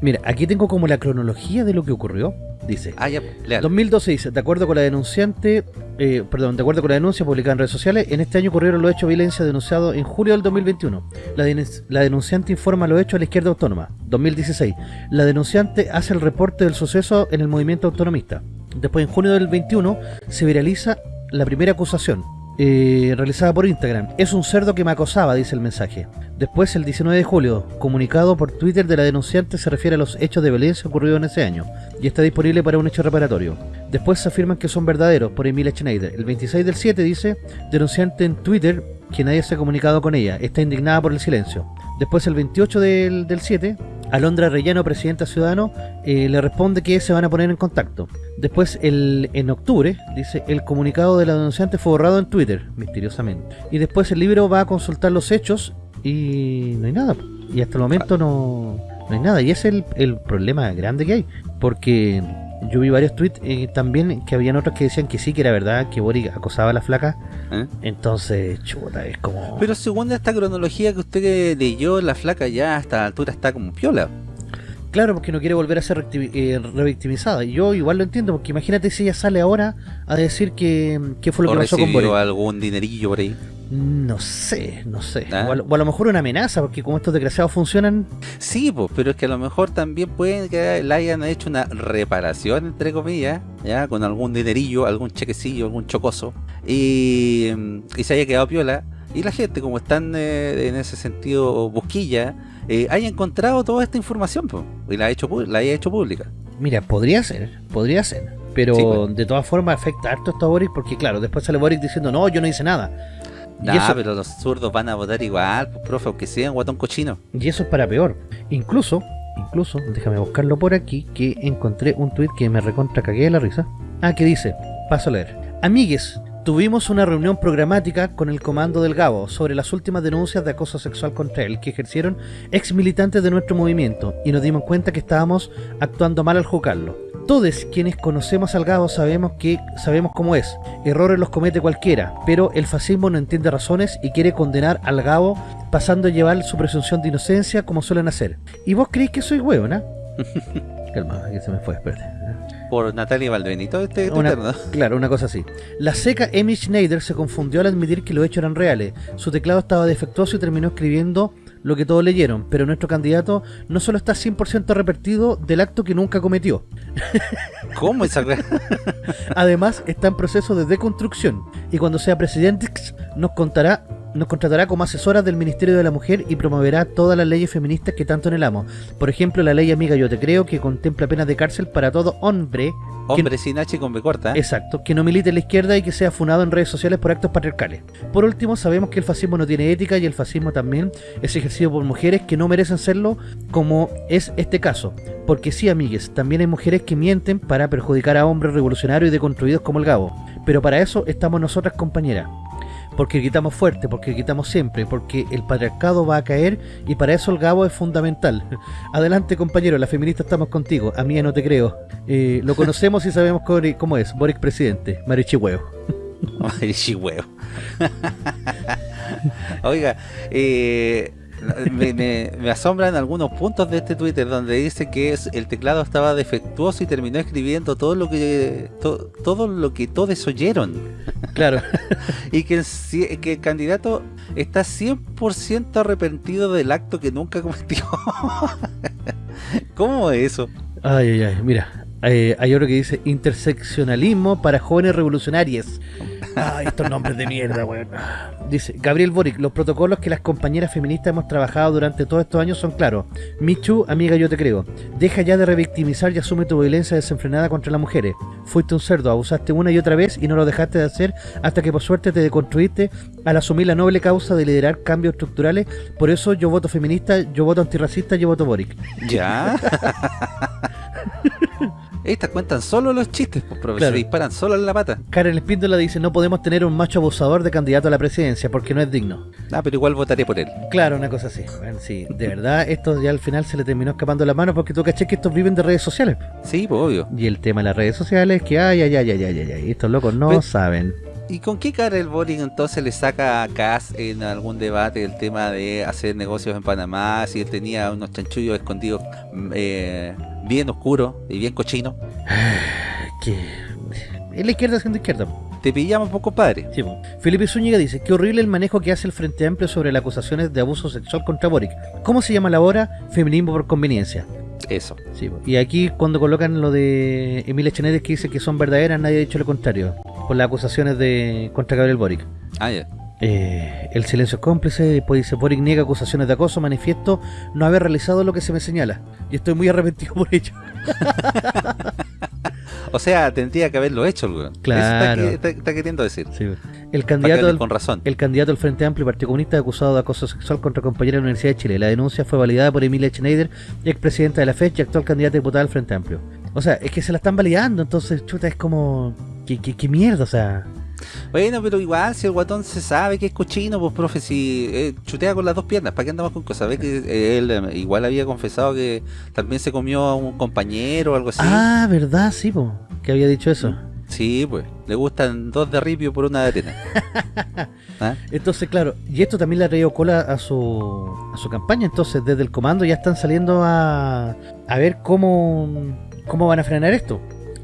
Mira, aquí tengo como la cronología de lo que ocurrió. Dice, Ah, ya, leal. 2012 dice, de acuerdo con la denunciante, eh, perdón, de acuerdo con la denuncia publicada en redes sociales, en este año ocurrieron los hechos de violencia denunciados en julio del 2021. La, la denunciante informa los hechos a la izquierda autónoma. 2016, la denunciante hace el reporte del suceso en el movimiento autonomista. Después, en junio del 21, se viraliza la primera acusación. Eh, realizada por Instagram. Es un cerdo que me acosaba, dice el mensaje. Después, el 19 de julio, comunicado por Twitter de la denunciante se refiere a los hechos de violencia ocurridos en ese año y está disponible para un hecho reparatorio. Después se afirman que son verdaderos por Emilia Schneider. El 26 del 7 dice, denunciante en Twitter que nadie se ha comunicado con ella, está indignada por el silencio. Después el 28 del, del 7, Alondra Rellano, presidenta ciudadano, eh, le responde que se van a poner en contacto. Después, el, en octubre, dice, el comunicado de la denunciante fue borrado en Twitter, misteriosamente. Y después el libro va a consultar los hechos y no hay nada. Y hasta el momento no, no hay nada. Y ese es el, el problema grande que hay. Porque yo vi varios tweets eh, también que habían otros que decían que sí, que era verdad, que Boric acosaba a la flaca. ¿Eh? Entonces, chuta, es como... Pero según esta cronología que usted leyó, la flaca ya a esta altura está como piola. Claro, porque no quiere volver a ser eh, revictimizada. Yo igual lo entiendo, porque imagínate si ella sale ahora a decir que, que fue lo o que pasó con Boric. algún dinerillo por ahí. No sé, no sé. Ah. O, a, lo- o a lo mejor una amenaza, porque como estos desgraciados funcionan, Sí, pues, pero es que a lo mejor también pueden que le hayan hecho una reparación, entre comillas, ya, con algún dinerillo, algún chequecillo, algún chocoso, y, mm, y se haya quedado piola. Y la gente, como están eh, en ese sentido busquilla, eh, haya encontrado toda esta información pues, y la, ha hecho, la haya hecho pública. mira, podría ser, podría ser. Pero Sí, pues. de todas formas afecta harto esto a Boric, porque claro, después sale Boric diciendo, no, yo no hice nada. Y, Nah, eso, pero los zurdos van a votar igual, pues, profe, aunque sean guatón cochino. y eso es para peor. Incluso, incluso, déjame buscarlo por aquí, que encontré un tweet que me recontra cagué de la risa. Ah, que dice, paso a leer. Amigues, tuvimos una reunión programática con el comando del Gabo sobre las últimas denuncias de acoso sexual contra él que ejercieron ex militantes de nuestro movimiento y nos dimos cuenta que estábamos actuando mal al juzgarlo. Todos quienes conocemos al Gabo sabemos que sabemos cómo es. Errores los comete cualquiera, pero el fascismo no entiende razones y quiere condenar al Gabo pasando a llevar su presunción de inocencia como suelen hacer. ¿Y vos creéis que soy hueona? Calma, que se me fue, espérate. Por Natalia Valdenito, este Una- ¿no? Claro, una cosa así. La seca Amy Schneider se confundió al admitir que los hechos eran reales. Su teclado estaba defectuoso y terminó escribiendo lo que todos leyeron, pero nuestro candidato no solo está 100% arrepentido del acto que nunca cometió, ¿Cómo esa además está en proceso de deconstrucción y cuando sea presidente nos contará nos contratará como asesora del Ministerio de la Mujer y promoverá todas las leyes feministas que tanto anhelamos. Por ejemplo, la ley Amiga Yo Te Creo, que contempla penas de cárcel para todo hombre que- Hombre sin H y con B corta. ¿eh? Exacto, que no milite en la izquierda y que sea funado en redes sociales por actos patriarcales. Por último, sabemos que el fascismo no tiene ética y el fascismo también es ejercido por mujeres que no merecen serlo, como es este caso. Porque sí, amigues, también hay mujeres que mienten para perjudicar a hombres revolucionarios y deconstruidos como el Gabo. Pero para eso estamos nosotras, compañeras. Porque gritamos fuerte, porque gritamos siempre, porque el patriarcado va a caer y para eso el Gabo es fundamental. Adelante compañero, las feministas estamos contigo, a mí no te creo. Eh, lo conocemos y sabemos cómo- es, Boric presidente, Marichi Huevo. Ay, chihueo. Oiga, eh, me, me- me asombran algunos puntos de este Twitter donde dice que es, el teclado estaba defectuoso y terminó escribiendo todo lo que to- todo lo que todos oyeron Claro, y que el, que el candidato está 100% arrepentido del acto que nunca cometió. ¿Cómo es eso? ay, ay, ay, mira, eh, hay otro que dice interseccionalismo para jóvenes revolucionarias. Ay, estos nombres de mierda, weón. Dice Gabriel Boric, los protocolos que las compañeras feministas hemos trabajado durante todos estos años son claros. Michu, amiga, yo te creo. Deja ya de revictimizar y asume tu violencia desenfrenada contra las mujeres. Fuiste un cerdo, abusaste una y otra vez y no lo dejaste de hacer hasta que por suerte te deconstruiste al asumir la noble causa de liderar cambios estructurales. Por eso yo voto feminista, yo voto antirracista, yo voto Boric. ¿Ya? Estas cuentan solo los chistes, pues, profesor, Claro. se disparan solo en la pata. Karen Espíndola dice, no podemos tener un macho abusador de candidato a la presidencia porque no es digno. Ah, pero igual votaré por él. Claro, una cosa así. Bueno, sí, de verdad, esto ya al final se le terminó escapando la mano porque tú caché que estos viven de redes sociales. Sí, pues obvio. Y el tema de las redes sociales es que, ay, ay, ay, ay, ay, ay, ay, estos locos no Pero- saben. ¿Y con qué cara el Boric entonces le saca a Kass en algún debate el tema de hacer negocios en Panamá? Si él tenía unos chanchullos escondidos mm, eh, bien oscuros y bien cochinos. que es la izquierda siendo izquierda. Te pillamos poco padre. Sí, po. Felipe Zúñiga dice, qué horrible el manejo que hace el Frente Amplio sobre las acusaciones de abuso sexual contra Boric. ¿Cómo se llama la hora? Feminismo por conveniencia. Eso. Sí, po. y aquí cuando colocan lo de Emilia Chenedes que dice que son verdaderas, nadie ha dicho lo contrario. Por las acusaciones de contra Gabriel Boric. Ah, ya. Eh, el silencio es cómplice, después dice Boric niega acusaciones de acoso, manifiesto no haber realizado lo que se me señala. Y estoy muy arrepentido por ello. O sea, tendría que haberlo hecho weón. Claro. Eso está, está- está queriendo decir. Sí, el candidato del, con razón. El candidato del Frente Amplio y Partido Comunista acusado de acoso sexual contra compañera de la Universidad de Chile. La denuncia fue validada por Emilia Schneider, expresidenta de la FED y actual candidata diputada del Frente Amplio. O sea, es que se la están validando, entonces, chuta, es como... ¿Qué, qué, qué mierda? O sea... Bueno, pero igual, si el guatón se sabe que es cochino, pues profe, si eh, chutea con las dos piernas, ¿para qué andamos con cosas? Ve que eh, él eh, igual había confesado que también se comió a un compañero o algo así. Ah, ¿verdad? Sí, po, que había dicho eso. Sí, pues, le gustan dos de ripio por una de arena. ¿Ah? Entonces, claro, y esto también le ha traído cola a su, a su campaña. Entonces, desde el comando ya están saliendo a, a ver cómo, cómo van a frenar esto.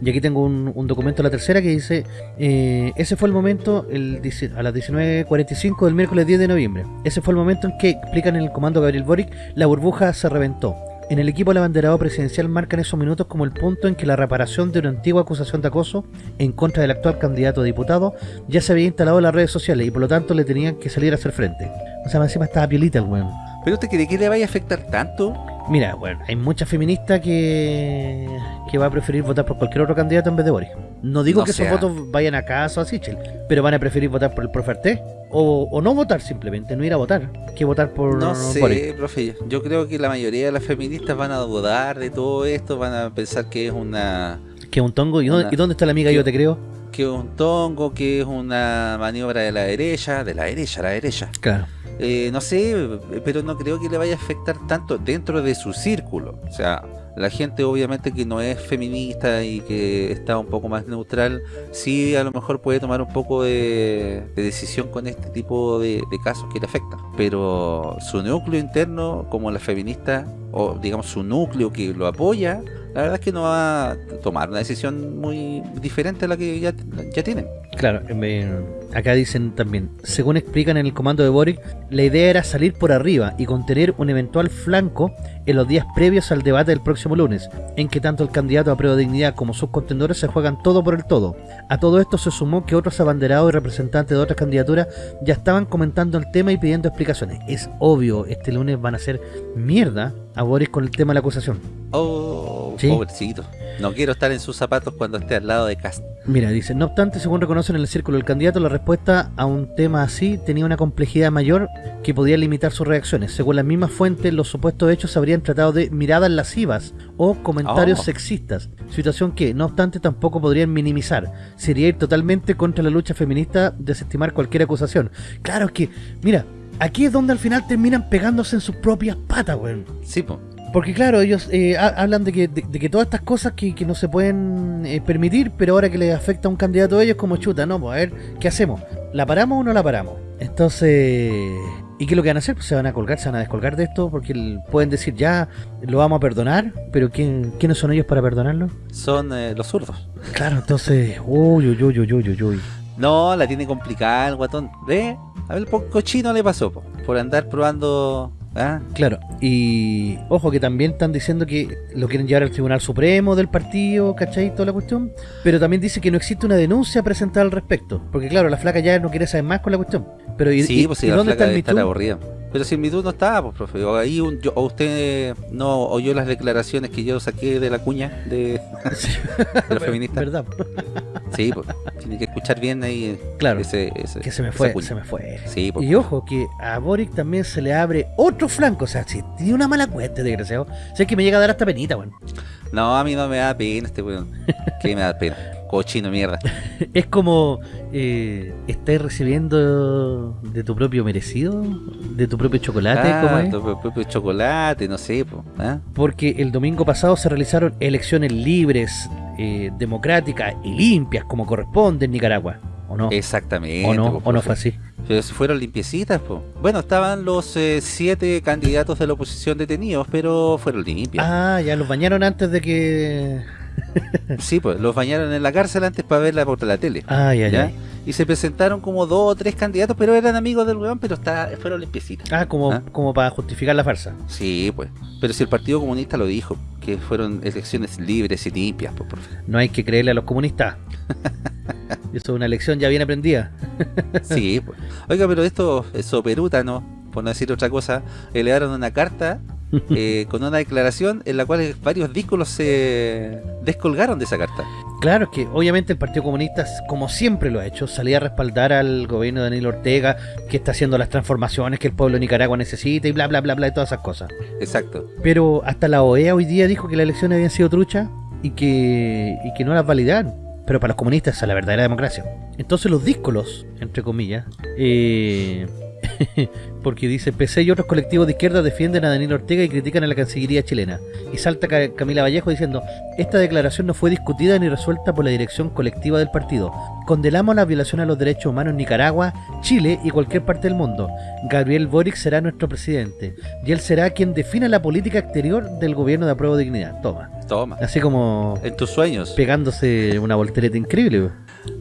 Y aquí tengo un, un documento la tercera que dice: eh, Ese fue el momento, el, a las 19.45 del miércoles 10 de noviembre. Ese fue el momento en que, explican en el comando Gabriel Boric, la burbuja se reventó. En el equipo del abanderado presidencial marcan esos minutos como el punto en que la reparación de una antigua acusación de acoso en contra del actual candidato a diputado ya se había instalado en las redes sociales y por lo tanto le tenían que salir a hacer frente. O sea, encima estaba piolita el weón. ¿Pero te cree que le vaya a afectar tanto? Mira, bueno, hay mucha feminista que, que va a preferir votar por cualquier otro candidato en vez de Boris. No digo No que sea. esos votos vayan a casa o a Sichel, pero van a preferir votar por el profe Artés o, o no votar simplemente, no ir a votar, que votar por No sé, profe. Yo creo que la mayoría de las feministas van a dudar de todo esto, van a pensar que es una Que un tongo. ¿Y dónde, Una- y dónde está la amiga? Yo te creo. que es un tongo, que es una maniobra de la derecha, de la derecha, la derecha. Claro. Eh, no sé, pero no creo que le vaya a afectar tanto dentro de su círculo. O sea, la gente obviamente que no es feminista y que está un poco más neutral, sí a lo mejor puede tomar un poco de, de decisión con este tipo de, de casos que le afectan. Pero su núcleo interno, como la feminista, o digamos su núcleo que lo apoya, la verdad es que no va a tomar una decisión muy diferente a la que ya, tienen. Claro, me- acá dicen también, según explican en el comando de Boric, la idea era salir por arriba y contener un eventual flanco en los días previos al debate del próximo lunes, en que tanto el candidato a prueba de dignidad como sus contendores se juegan todo por el todo. A todo esto se sumó que otros abanderados y representantes de otras candidaturas ya estaban comentando el tema y pidiendo explicaciones. Es obvio, este lunes van a hacer mierda a Boris con el tema de la acusación. Oh, Sí. pobrecito. No quiero estar en sus zapatos cuando esté al lado de Cast. Mira, dice, no obstante, según reconocen en el círculo del candidato, la respuesta a un tema así tenía una complejidad mayor que podía limitar sus reacciones. Según las mismas fuentes, los supuestos hechos se habrían tratado de miradas lascivas o comentarios Oh. sexistas, situación que, no obstante, tampoco podrían minimizar. Sería ir totalmente contra la lucha feminista desestimar cualquier acusación. Claro, que, mira, aquí es donde al final terminan pegándose en sus propias patas, weón. Sí, po. Porque claro, ellos eh, ha- hablan de que, de, de que todas estas cosas que, que no se pueden eh, permitir, pero ahora que les afecta a un candidato a ellos, como chuta, no, pues a ver, ¿qué hacemos? ¿La paramos o no la paramos? Entonces, ¿y qué es lo que van a hacer? Pues se van a colgar, se van a descolgar de esto, porque pueden decir ya, lo vamos a perdonar, pero ¿quién, ¿quiénes son ellos para perdonarlo? Son eh, los zurdos. Claro, entonces, uy, uy, uy, uy, uy, uy, uy. No, la tiene complicada el guatón. ¿Ve? A ver, poco cochino le pasó, po, por andar probando. ¿ah? Claro, y ojo que también están diciendo que lo quieren llevar al Tribunal Supremo del partido, ¿cachai? Toda la cuestión. Pero también dice que no existe una denuncia presentada al respecto. Porque claro, la flaca ya no quiere saber más con la cuestión. Pero ¿y, Sí, y- pues y si la dónde flaca está el aburrida. Pero si Me Too no estaba, pues, profe. O, ahí un- yo- o usted no oyó las declaraciones que yo saqué de la cuña de, de los feministas. ¿Verdad? Sí, pues. Tiene que escuchar bien ahí Claro. ese, ese- Que se me fue, se me fue. Sí, pues. Y ojo, que a Boric también se le abre otro flanco. O sea, si tiene una mala cuenta, desgraciado. O sea, es que me llega a dar hasta penita, weón. No, a mí no me da pena este weón. ¿Qué me da pena? Cochino mierda. Es como, eh, ¿estás recibiendo de tu propio merecido? ¿De tu propio chocolate? ¿Cómo Ah, es? tu propio chocolate, no sé, pues. ¿ah? porque el domingo pasado se realizaron elecciones libres, eh, democráticas y limpias como corresponde en Nicaragua. ¿o no? Exactamente. ¿O no, po, o no profe. fue así? Pero fueron limpiecitas, po. Bueno, estaban los eh, siete candidatos de la oposición detenidos, pero fueron limpios. Ah, ya los bañaron antes de que... Sí, pues los bañaron en la cárcel antes para verla por la tele. Ah, ya, ¿ya? Y se presentaron como dos o tres candidatos, pero eran amigos del weón, pero está, fueron limpiecitas. Ah, como, ¿Ah? como para justificar la farsa. Sí, pues. Pero si el Partido Comunista lo dijo, que fueron elecciones libres y limpias, pues, profe. No hay que creerle a los comunistas. Eso es una lección ya bien aprendida. Sí, pues. Oiga, pero esto es soperútano, por no decir otra cosa, elevaron una carta eh, con una declaración en la cual varios díscolos se descolgaron de esa carta. Claro, es que obviamente el Partido Comunista, como siempre lo ha hecho, salía a respaldar al gobierno de Daniel Ortega, que está haciendo las transformaciones que el pueblo de Nicaragua necesita y bla, bla, bla, bla, y todas esas cosas. Exacto. Pero hasta la OEA hoy día dijo que las elecciones habían sido truchas y que, y que no las validaron. Pero para los comunistas esa es la verdadera democracia. Entonces los díscolos, entre comillas, eh, porque dice PC y otros colectivos de izquierda defienden a Daniel Ortega y critican a la Cancillería chilena. Y salta Ca- Camila Vallejo diciendo, esta declaración no fue discutida ni resuelta por la dirección colectiva del partido. Condenamos la violación a los derechos humanos en Nicaragua, Chile y cualquier parte del mundo. Gabriel Boric será nuestro presidente y él será quien defina la política exterior del gobierno de apruebo de dignidad. Toma. Toma. Así como En tus sueños. pegándose una voltereta increíble.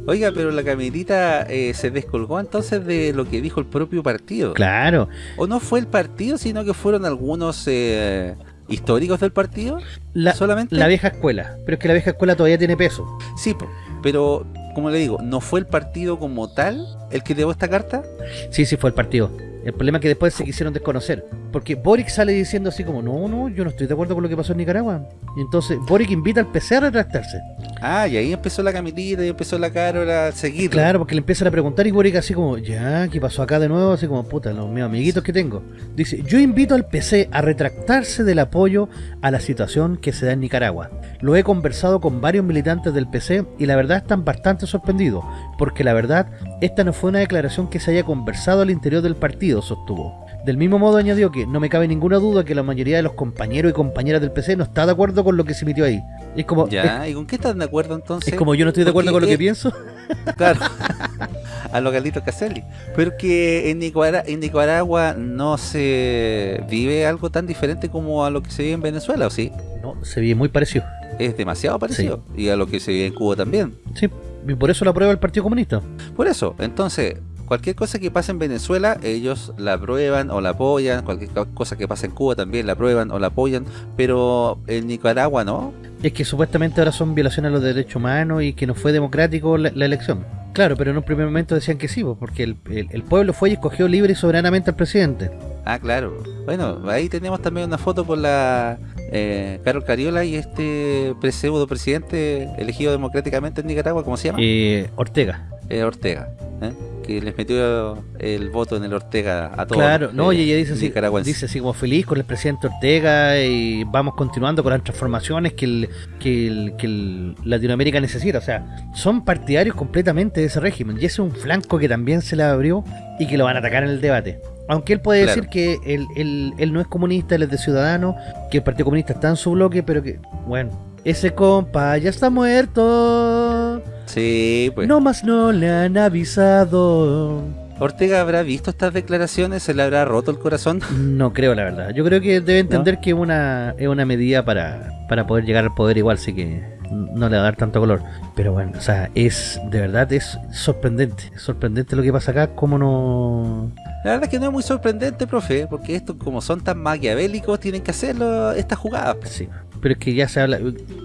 Oiga, pero la Camilita eh, se descolgó entonces de lo que dijo el propio partido. Claro. O no fue el partido, sino que fueron algunos eh, históricos del partido. La, solamente. la vieja escuela. Pero es que la vieja escuela todavía tiene peso. Sí, pero como le digo, ¿no fue el partido como tal el que llevó esta carta? Sí, sí fue el partido. El problema es que después se quisieron desconocer. Porque Boric sale diciendo así como, no, no, yo no estoy de acuerdo con lo que pasó en Nicaragua. Y entonces Boric invita al PC a retractarse. Ah, y ahí empezó la Camilita y empezó la Carol a seguir. Claro, porque le empiezan a preguntar y Boric así como, ya, ¿qué pasó acá de nuevo? Así como, puta, los mis amiguitos que tengo. Dice, yo invito al PC a retractarse del apoyo a la situación que se da en Nicaragua. Lo he conversado con varios militantes del PC y la verdad están bastante sorprendidos, porque la verdad, esta no fue una declaración que se haya conversado al interior del partido, sostuvo. Del mismo modo añadió que no me cabe ninguna duda que la mayoría de los compañeros y compañeras del PC no está de acuerdo con lo que se emitió ahí. Es como, es, Ya, ¿y con qué están de acuerdo entonces? es como yo no estoy de acuerdo con Porque, lo que pienso. Claro. a los Galitos Caselli. Pero que en Nicaragua, en Nicaragua no se vive algo tan diferente como a lo que se vive en Venezuela, ¿o sí? No, se ve muy parecido. Es demasiado parecido. Y a lo que se vive en Cuba también. Sí, y por eso lo aprueba el Partido Comunista. Por eso, entonces, cualquier cosa que pase en Venezuela, ellos la aprueban o la apoyan. Cualquier co- cosa que pase en Cuba también la aprueban o la apoyan. Pero en Nicaragua no. Es que supuestamente ahora son violaciones a los derechos humanos y que no fue democrático la, la elección. Claro, pero en un primer momento decían que sí, porque el, el- el pueblo fue y escogió libre y soberanamente al presidente. Ah, claro. Bueno, ahí tenemos también una foto por la eh, Carol Cariola y este pseudo presidente elegido democráticamente en Nicaragua, ¿cómo se llama? Eh, Ortega. Eh, Ortega. ¿eh? Que les metió el voto en el Ortega a todos. Claro, no, eh, y ella dice así, dice así como feliz con el presidente Ortega y vamos continuando con las transformaciones que el, que el, que el Latinoamérica necesita. O sea, son partidarios completamente de ese régimen y ese es un flanco que también se le abrió y que lo van a atacar en el debate. Aunque él puede Claro. decir que él, él- él no es comunista, él es de Ciudadanos, que el Partido Comunista está en su bloque, pero que, bueno, ese compa ya está muerto. Sí, pues. No más no le han avisado. Ortega habrá visto estas declaraciones, se le habrá roto el corazón. No creo, la verdad. Yo creo que debe entender que es una, es una medida para, para poder llegar al poder igual, así que no le va a dar tanto color. Pero bueno, o sea, es de verdad, es sorprendente. Es sorprendente lo que pasa acá, como no... La verdad es que no es muy sorprendente, profe, porque estos como son tan maquiavélicos tienen que hacerlo estas jugadas Sí, pero es que ya se habla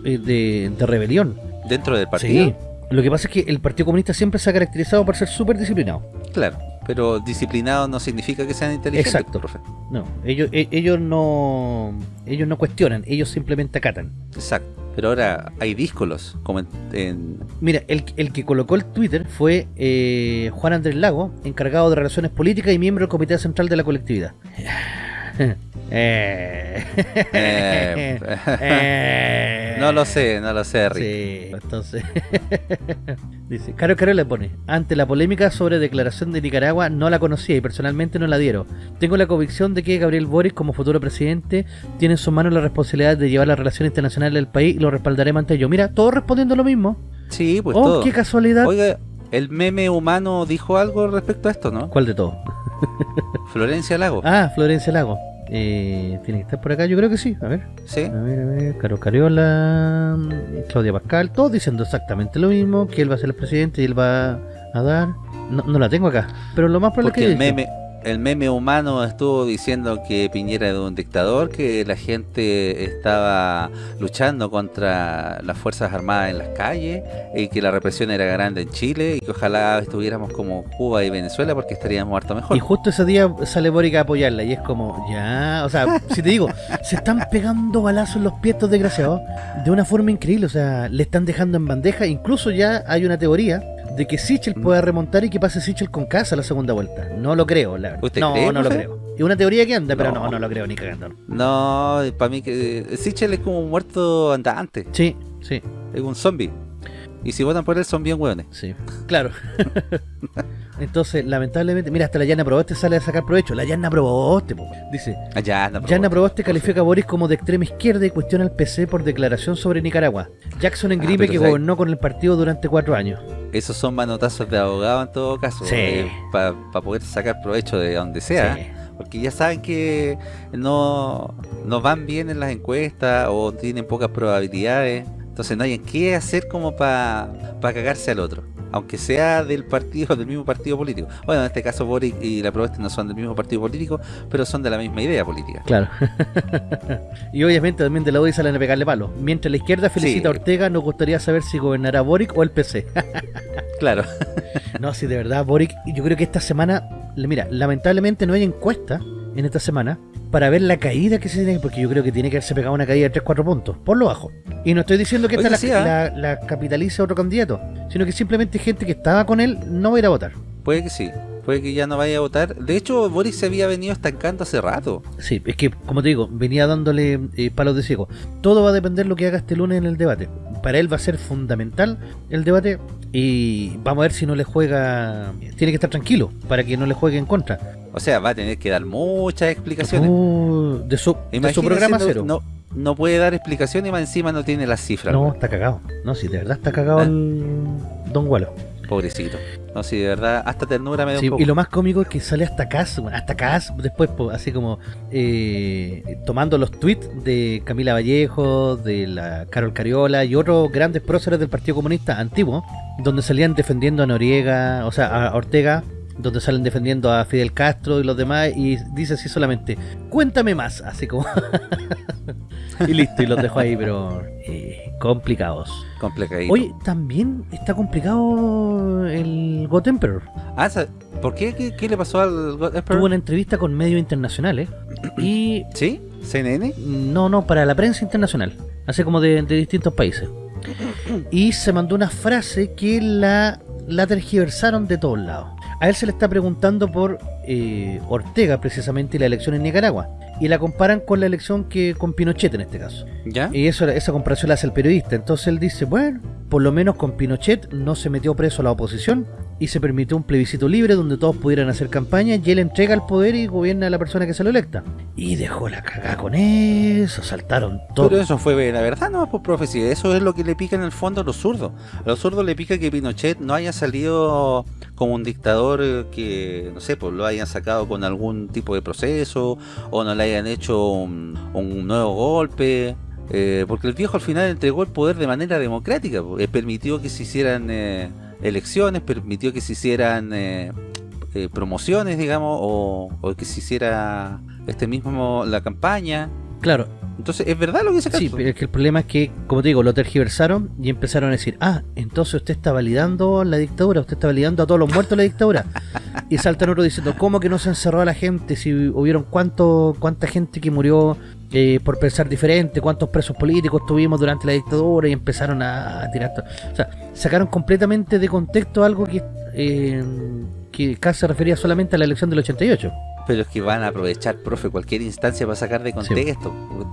eh, de, de rebelión. dentro del partido. Sí. Lo que pasa es que el Partido Comunista siempre se ha caracterizado por ser súper disciplinado. Claro, pero disciplinado no significa que sean inteligentes, Exacto. profe. No, ellos, e- ellos no ellos no cuestionan, ellos simplemente acatan. Exacto. Pero ahora hay díscolos, como en, en- Mira, el, el que colocó el Twitter fue eh, Juan Andrés Lago, encargado de Relaciones Políticas y miembro del Comité Central de la Colectividad. Eh, Eh, eh, no lo sé, no lo sé, Rick. Sí, entonces. Dice, Caro Caro le pone, ante la polémica sobre declaración de Nicaragua, no la conocía y personalmente no la dieron. Tengo la convicción de que Gabriel Boric, como futuro presidente, tiene en sus manos la responsabilidad de llevar las relaciones internacionales del país y lo respaldaré ante ello. Mira, todos respondiendo lo mismo. Sí, pues oh, todo. qué casualidad. Oiga, El meme humano dijo algo respecto a esto, ¿no? ¿Cuál de todo? Florencia Lago. Ah, Florencia Lago. Eh, ¿Tiene que estar por acá? Yo creo que sí. A ver. ¿Sí? A ver, a ver. Caro Cariola, Claudia Pascal, todos diciendo exactamente lo mismo, que él va a ser el presidente y él va a dar... No, no la tengo acá, pero lo más probable Porque es que... el meme, el meme humano estuvo diciendo que Piñera era un dictador, que la gente estaba luchando contra las Fuerzas Armadas en las calles, y que la represión era grande en Chile, y que ojalá estuviéramos como Cuba y Venezuela porque estaríamos harto mejor. Y justo ese día sale Boric a apoyarla y es como, ya, o sea, si te digo, se están pegando balazos en los pies estos desgraciados de una forma increíble, o sea, le están dejando en bandeja, incluso ya hay una teoría de que Sichel Mm. pueda remontar y que pase Sichel con casa la segunda vuelta. No lo creo, la verdad. ¿Usted No, cree, no lo creo. Es una teoría que anda, pero No. no, no lo creo ni cagando. No, para mí que Sichel es como un muerto andante, Sí, sí, es un zombie. Y si votan por él son bien hueones. sí. Claro. Entonces, lamentablemente, mira, hasta la Yana Proboste sale a sacar provecho. La Yana Proboste, po. dice, Yana Proboste califica a Boris como de extrema izquierda y cuestiona al PC por declaración sobre Nicaragua. Jackson en Ah, Gripe que gobernó con el partido durante cuatro años. Esos son manotazos de abogado en todo caso, Sí. para poder sacar provecho de donde sea. Sí. Porque ya saben que no, no van bien en las encuestas o tienen pocas probabilidades. Entonces no hay en qué hacer como para cagarse al otro. Aunque sea del partido, del mismo partido político. Bueno, en este caso Boric y la Proeste no son del mismo partido político, pero son de la misma idea política. Claro. y obviamente también de la UDI salen a pegarle palo. Mientras la izquierda felicita a Sí. Ortega, nos gustaría saber si gobernará Boric o el PC. Claro. no, si de verdad Boric, yo creo que esta semana, mira, lamentablemente no hay encuesta en esta semana para ver la caída que se tiene, porque yo creo que tiene que haberse pegado una caída de 3-4 puntos, por lo bajo. Y no estoy diciendo que esta Oye, la, sí, ¿ah? la- la capitalice otro candidato, sino que simplemente gente que estaba con él no va a ir a votar. Puede que sí. Puede que ya no vaya a votar. De hecho, Boric se había venido estancando hace rato. Sí, es que, como te digo, venía dándole eh, palos de ciego. Todo va a depender de lo que haga este lunes en el debate. Para él va a ser fundamental el debate y vamos a ver si no le juega... Tiene que estar tranquilo para que no le juegue en contra. O sea, va a tener que dar muchas explicaciones. Uh, de, su, de su Imagínense, programa no- cero. No, no puede dar explicaciones y más encima no tiene las cifras. No, está cagado. No, si de verdad está cagado ¿Ah? el Don Gualo. Pobrecito. No, sí, de verdad, hasta ternura me da Sí, un poco. y lo más cómico es que sale hasta Cas, bueno, hasta Cas después, así como eh, tomando los tweets de Camila Vallejo, de la Carol Cariola y otros grandes próceres del Partido Comunista antiguo, donde salían defendiendo a Noriega, o sea, a Ortega, donde salen defendiendo a Fidel Castro y los demás, y dice así solamente, cuéntame más, así como... y listo, y los dejo ahí, pero eh, complicados. Complicadito. Oye, también está complicado el God Emperor. Ah, ¿por qué? ¿Qué, qué le pasó al God Emperor? Tuvo una entrevista con medios internacionales y ¿Sí? ¿CNN? no, no, para la prensa internacional, así como de, de distintos países. Y se mandó una frase que la, la tergiversaron de todos lados. A él se le está preguntando por eh, Ortega, precisamente, y la elección en Nicaragua. Y la comparan con la elección que con Pinochet en este caso. ¿Ya? Y eso, esa comparación la hace el periodista. Entonces él dice, bueno, por lo menos con Pinochet no se metió preso a la oposición y se permitió un plebiscito libre donde todos pudieran hacer campaña y él entrega el poder y gobierna a la persona que se lo electa. Y dejó la cagada con eso, saltaron todos. Pero eso fue la verdad, no por profecía. Eso es lo que le pica en el fondo a los zurdos. A los zurdos le pica que Pinochet no haya salido como un dictador eh, que, no sé, pues lo hayan sacado con algún tipo de proceso o no le hayan hecho un, un nuevo golpe. eh, porque el viejo al final entregó el poder de manera democrática. pues, eh, permitió que se hicieran eh, elecciones, permitió que se hicieran eh, eh, promociones, digamos, o, o que se hiciera este mismo la campaña. Claro, Entonces, ¿es verdad lo que dice sí, pero es que el problema es que, como te digo, lo tergiversaron y empezaron a decir, ah, entonces usted está validando la dictadura, usted está validando a todos los muertos de la dictadura. y saltan otros diciendo, ¿cómo que no se encerró a la gente? Si hubieron cuánto, cuánta gente que murió eh, por pensar diferente, cuántos presos políticos tuvimos durante la dictadura y empezaron a, tirar... to- O sea, sacaron completamente de contexto algo que... eh, que casi se refería solamente a la elección del 88. Pero es que van a aprovechar, profe, cualquier instancia para sacar de contexto.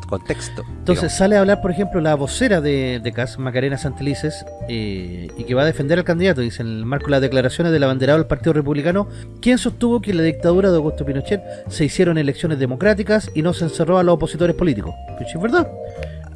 contexto Entonces sale a hablar, por ejemplo, la vocera de, de CAS, Macarena Santelices, eh, y que va a defender al candidato, dice en el marco de las declaraciones del abanderado del Partido Republicano, quien sostuvo que en la dictadura de Augusto Pinochet se hicieron elecciones democráticas y no se encerró a los opositores políticos. Pues es verdad.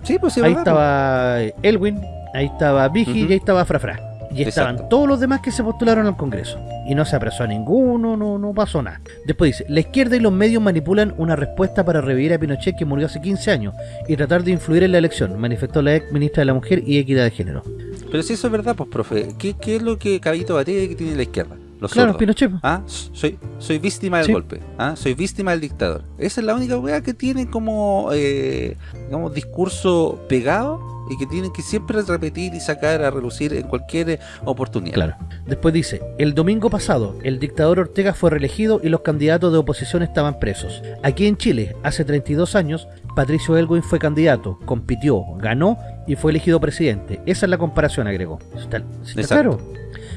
Sí, pues sí, ahí verdad, estaba Elwin, ahí estaba Vigi y ahí estaba Frafra. Y estaban Exacto. todos los demás que se postularon al Congreso. Y no se apresó a ninguno, no, no pasó nada. Después dice, la izquierda y los medios manipulan una respuesta para revivir a Pinochet que murió hace 15 años y tratar de influir en la elección, manifestó la ex ministra de la Mujer y Equidad de Género. Pero si eso es verdad, pues, profe, ¿qué, qué es lo que Cabito Batalla que tiene la izquierda? Los Claro, sordos. Pinochet. ¿Ah? Soy, soy víctima del Sí. golpe. ¿Ah? Soy víctima del dictador. Esa es la única weá que tiene como, eh, digamos, discurso pegado y que tienen que siempre repetir y sacar a relucir en cualquier eh, oportunidad. Claro. Después dice, el domingo pasado, el dictador Ortega fue reelegido y los candidatos de oposición estaban presos. Aquí en Chile, hace 32 años, Patricio Elwin fue candidato, compitió, ganó y fue elegido presidente. Esa es la comparación, agregó. ¿Está, está claro?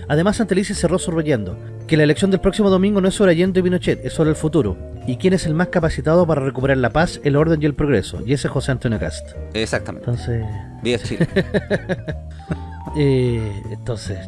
Además, Santelice cerró subrayando que la elección del próximo domingo no es sobre Allende y Pinochet, es sobre el futuro. ¿Y quién es el más capacitado para recuperar la paz, el orden y el progreso? Y ese es José Antonio Cast. Exactamente. Entonces... Viva Chile. Eh, entonces,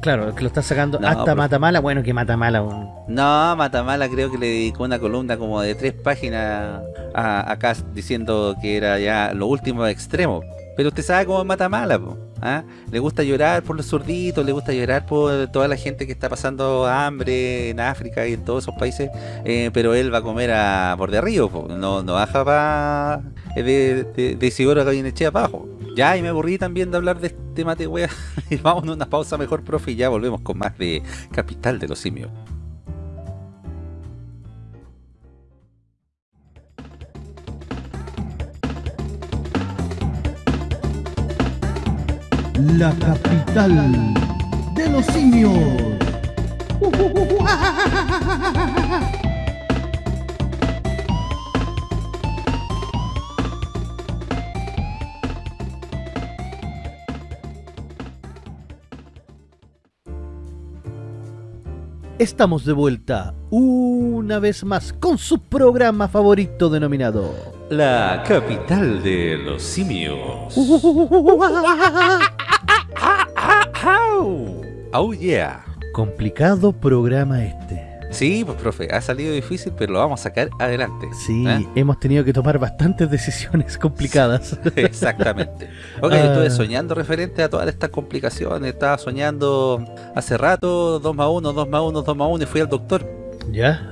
claro, que lo está sacando No, hasta pero- Matamala, bueno, que Matamala, un- No, Matamala creo que le dedicó una columna como de tres páginas a, a Cast diciendo que era ya lo último extremo. Pero usted sabe cómo es Matamala, po, ¿ah? Le gusta llorar por los zurditos, le gusta llorar por toda la gente que está pasando hambre en África y en todos esos países, eh, pero él va a comer a borde río, po, no, baja para de, de, de Isidoro a Gallinechea abajo. Ya, y me aburrí también de hablar de este mate wea. vamos a una pausa mejor, profe, y ya volvemos con más de Capital de los Simios. La capital de los simios. Estamos de vuelta una vez más con su programa favorito denominado La capital de los simios. Oh yeah. Complicado programa este. Sí, pues profe, ha salido difícil, pero lo vamos a sacar adelante. Sí, ¿Eh? hemos tenido que tomar bastantes decisiones complicadas. Exactamente. Ok, Ah. estuve soñando referente a todas estas complicaciones. Estaba soñando hace rato 2 más 1, 2 más 1, 2 más 1 y fui al doctor. ¿Ya?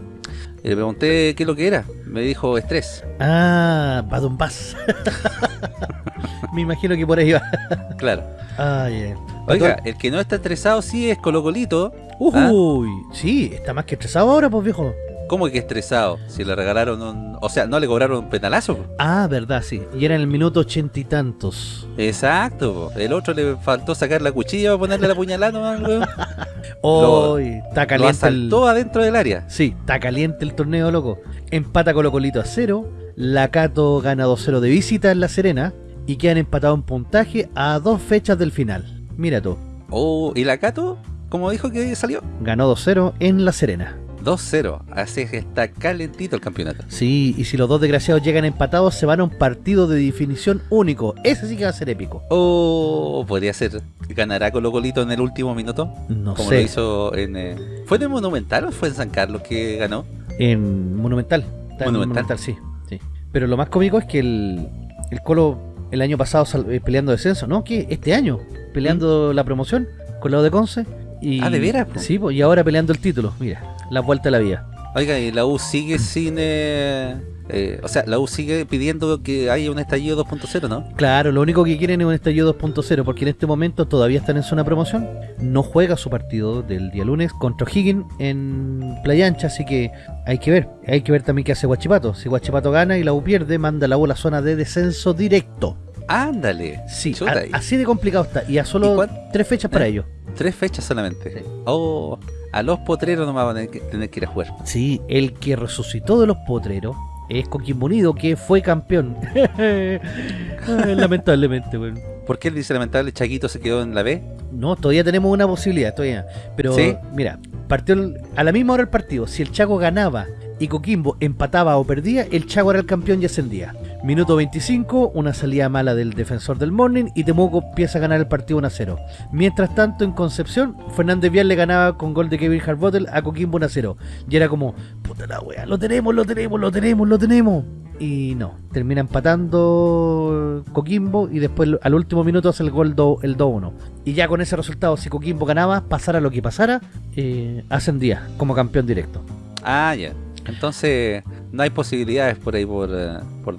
Y le pregunté qué es lo que era. Me dijo estrés. Ah, Badombás. Me imagino que por ahí va. Claro. Ah, yeah. Oiga, el que no está estresado sí es Colocolito. ¿Ah? Uy, sí, está más que estresado ahora, pues viejo. ¿Cómo que estresado? Si le regalaron un... O sea, no le cobraron un penalazo. po. Ah, verdad, sí. Y era en el minuto ochenta y tantos. Exacto, po. el otro le faltó sacar la cuchilla para ponerle la puñalada, nomás, weón. Hoy está Lo caliente el... asaltó adentro del área. Sí, está caliente el torneo, loco. Empata Colo Colito a cero. La Cato gana 2-0 de visita en La Serena. Y quedan empatados en puntaje a dos fechas del final. Mira tú, Oh, ¿y la Cato? ¿Cómo dijo que salió? ganó 2-0 en La Serena. 2-0, así que está calentito el campeonato. Sí, y si los dos desgraciados llegan empatados, se van a un partido de definición único. Ese sí que va a ser épico. Oh, podría ser. ¿Ganará Colo Colito en el último minuto? No Como sé. lo hizo en... eh, ¿Fue en el Monumental o fue en San Carlos que ganó? En Monumental. Está en Monumental. Monumental, sí, sí. Pero lo más cómico es que el, el Colo el año pasado eh, peleando descenso, ¿no? Que este año peleando la promoción con lado de Conce. Y, ¿Mm? Ah, ¿de veras? Sí, y ahora peleando el título. Mira, la vuelta a la vía. Oiga, y la U sigue sin... eh, eh, o sea, la U sigue pidiendo que haya un estallido 2.0, ¿no? Claro, lo único que quieren es un estallido 2.0 porque en este momento todavía están en zona promoción. No juega su partido del día lunes contra O'Higgins en Playa Ancha, así que hay que ver. Hay que ver también qué hace Guachipato. Si Guachipato gana y la U pierde, manda la U a la zona de descenso directo. Ándale. Sí, a- así de complicado está. Y a solo ¿Y cuán- tres fechas para Eh. ello. Tres fechas solamente. Sí. Oh, a los potreros no van a tener que, tener que ir a jugar. Sí, el que resucitó de los potreros es Coquimbo Unido, que fue campeón. Lamentablemente, weón. ¿Por qué el dice lamentable Chaquito se quedó en la B? No, todavía tenemos una posibilidad, todavía. Pero ¿Sí? mira, partió el- a la misma hora el partido. Si el Chaco ganaba y Coquimbo empataba o perdía, el Chaco era el campeón y ascendía. Minuto 25, una salida mala del defensor del Morning y Temuco empieza a ganar el partido 1 a 0. Mientras tanto, en Concepción, Fernández Vial le ganaba con gol de Kevin Harbottle a Coquimbo 1 a 0. Y era como, puta la wea, lo tenemos, lo tenemos, lo tenemos, lo tenemos. y no, termina empatando Coquimbo y después al último minuto hace el gol do- el 2-1. Y ya con ese resultado, si Coquimbo ganaba, pasara lo que pasara, eh, ascendía como campeón directo. Ah, ya. Entonces, no hay posibilidades por ahí por, eh, por,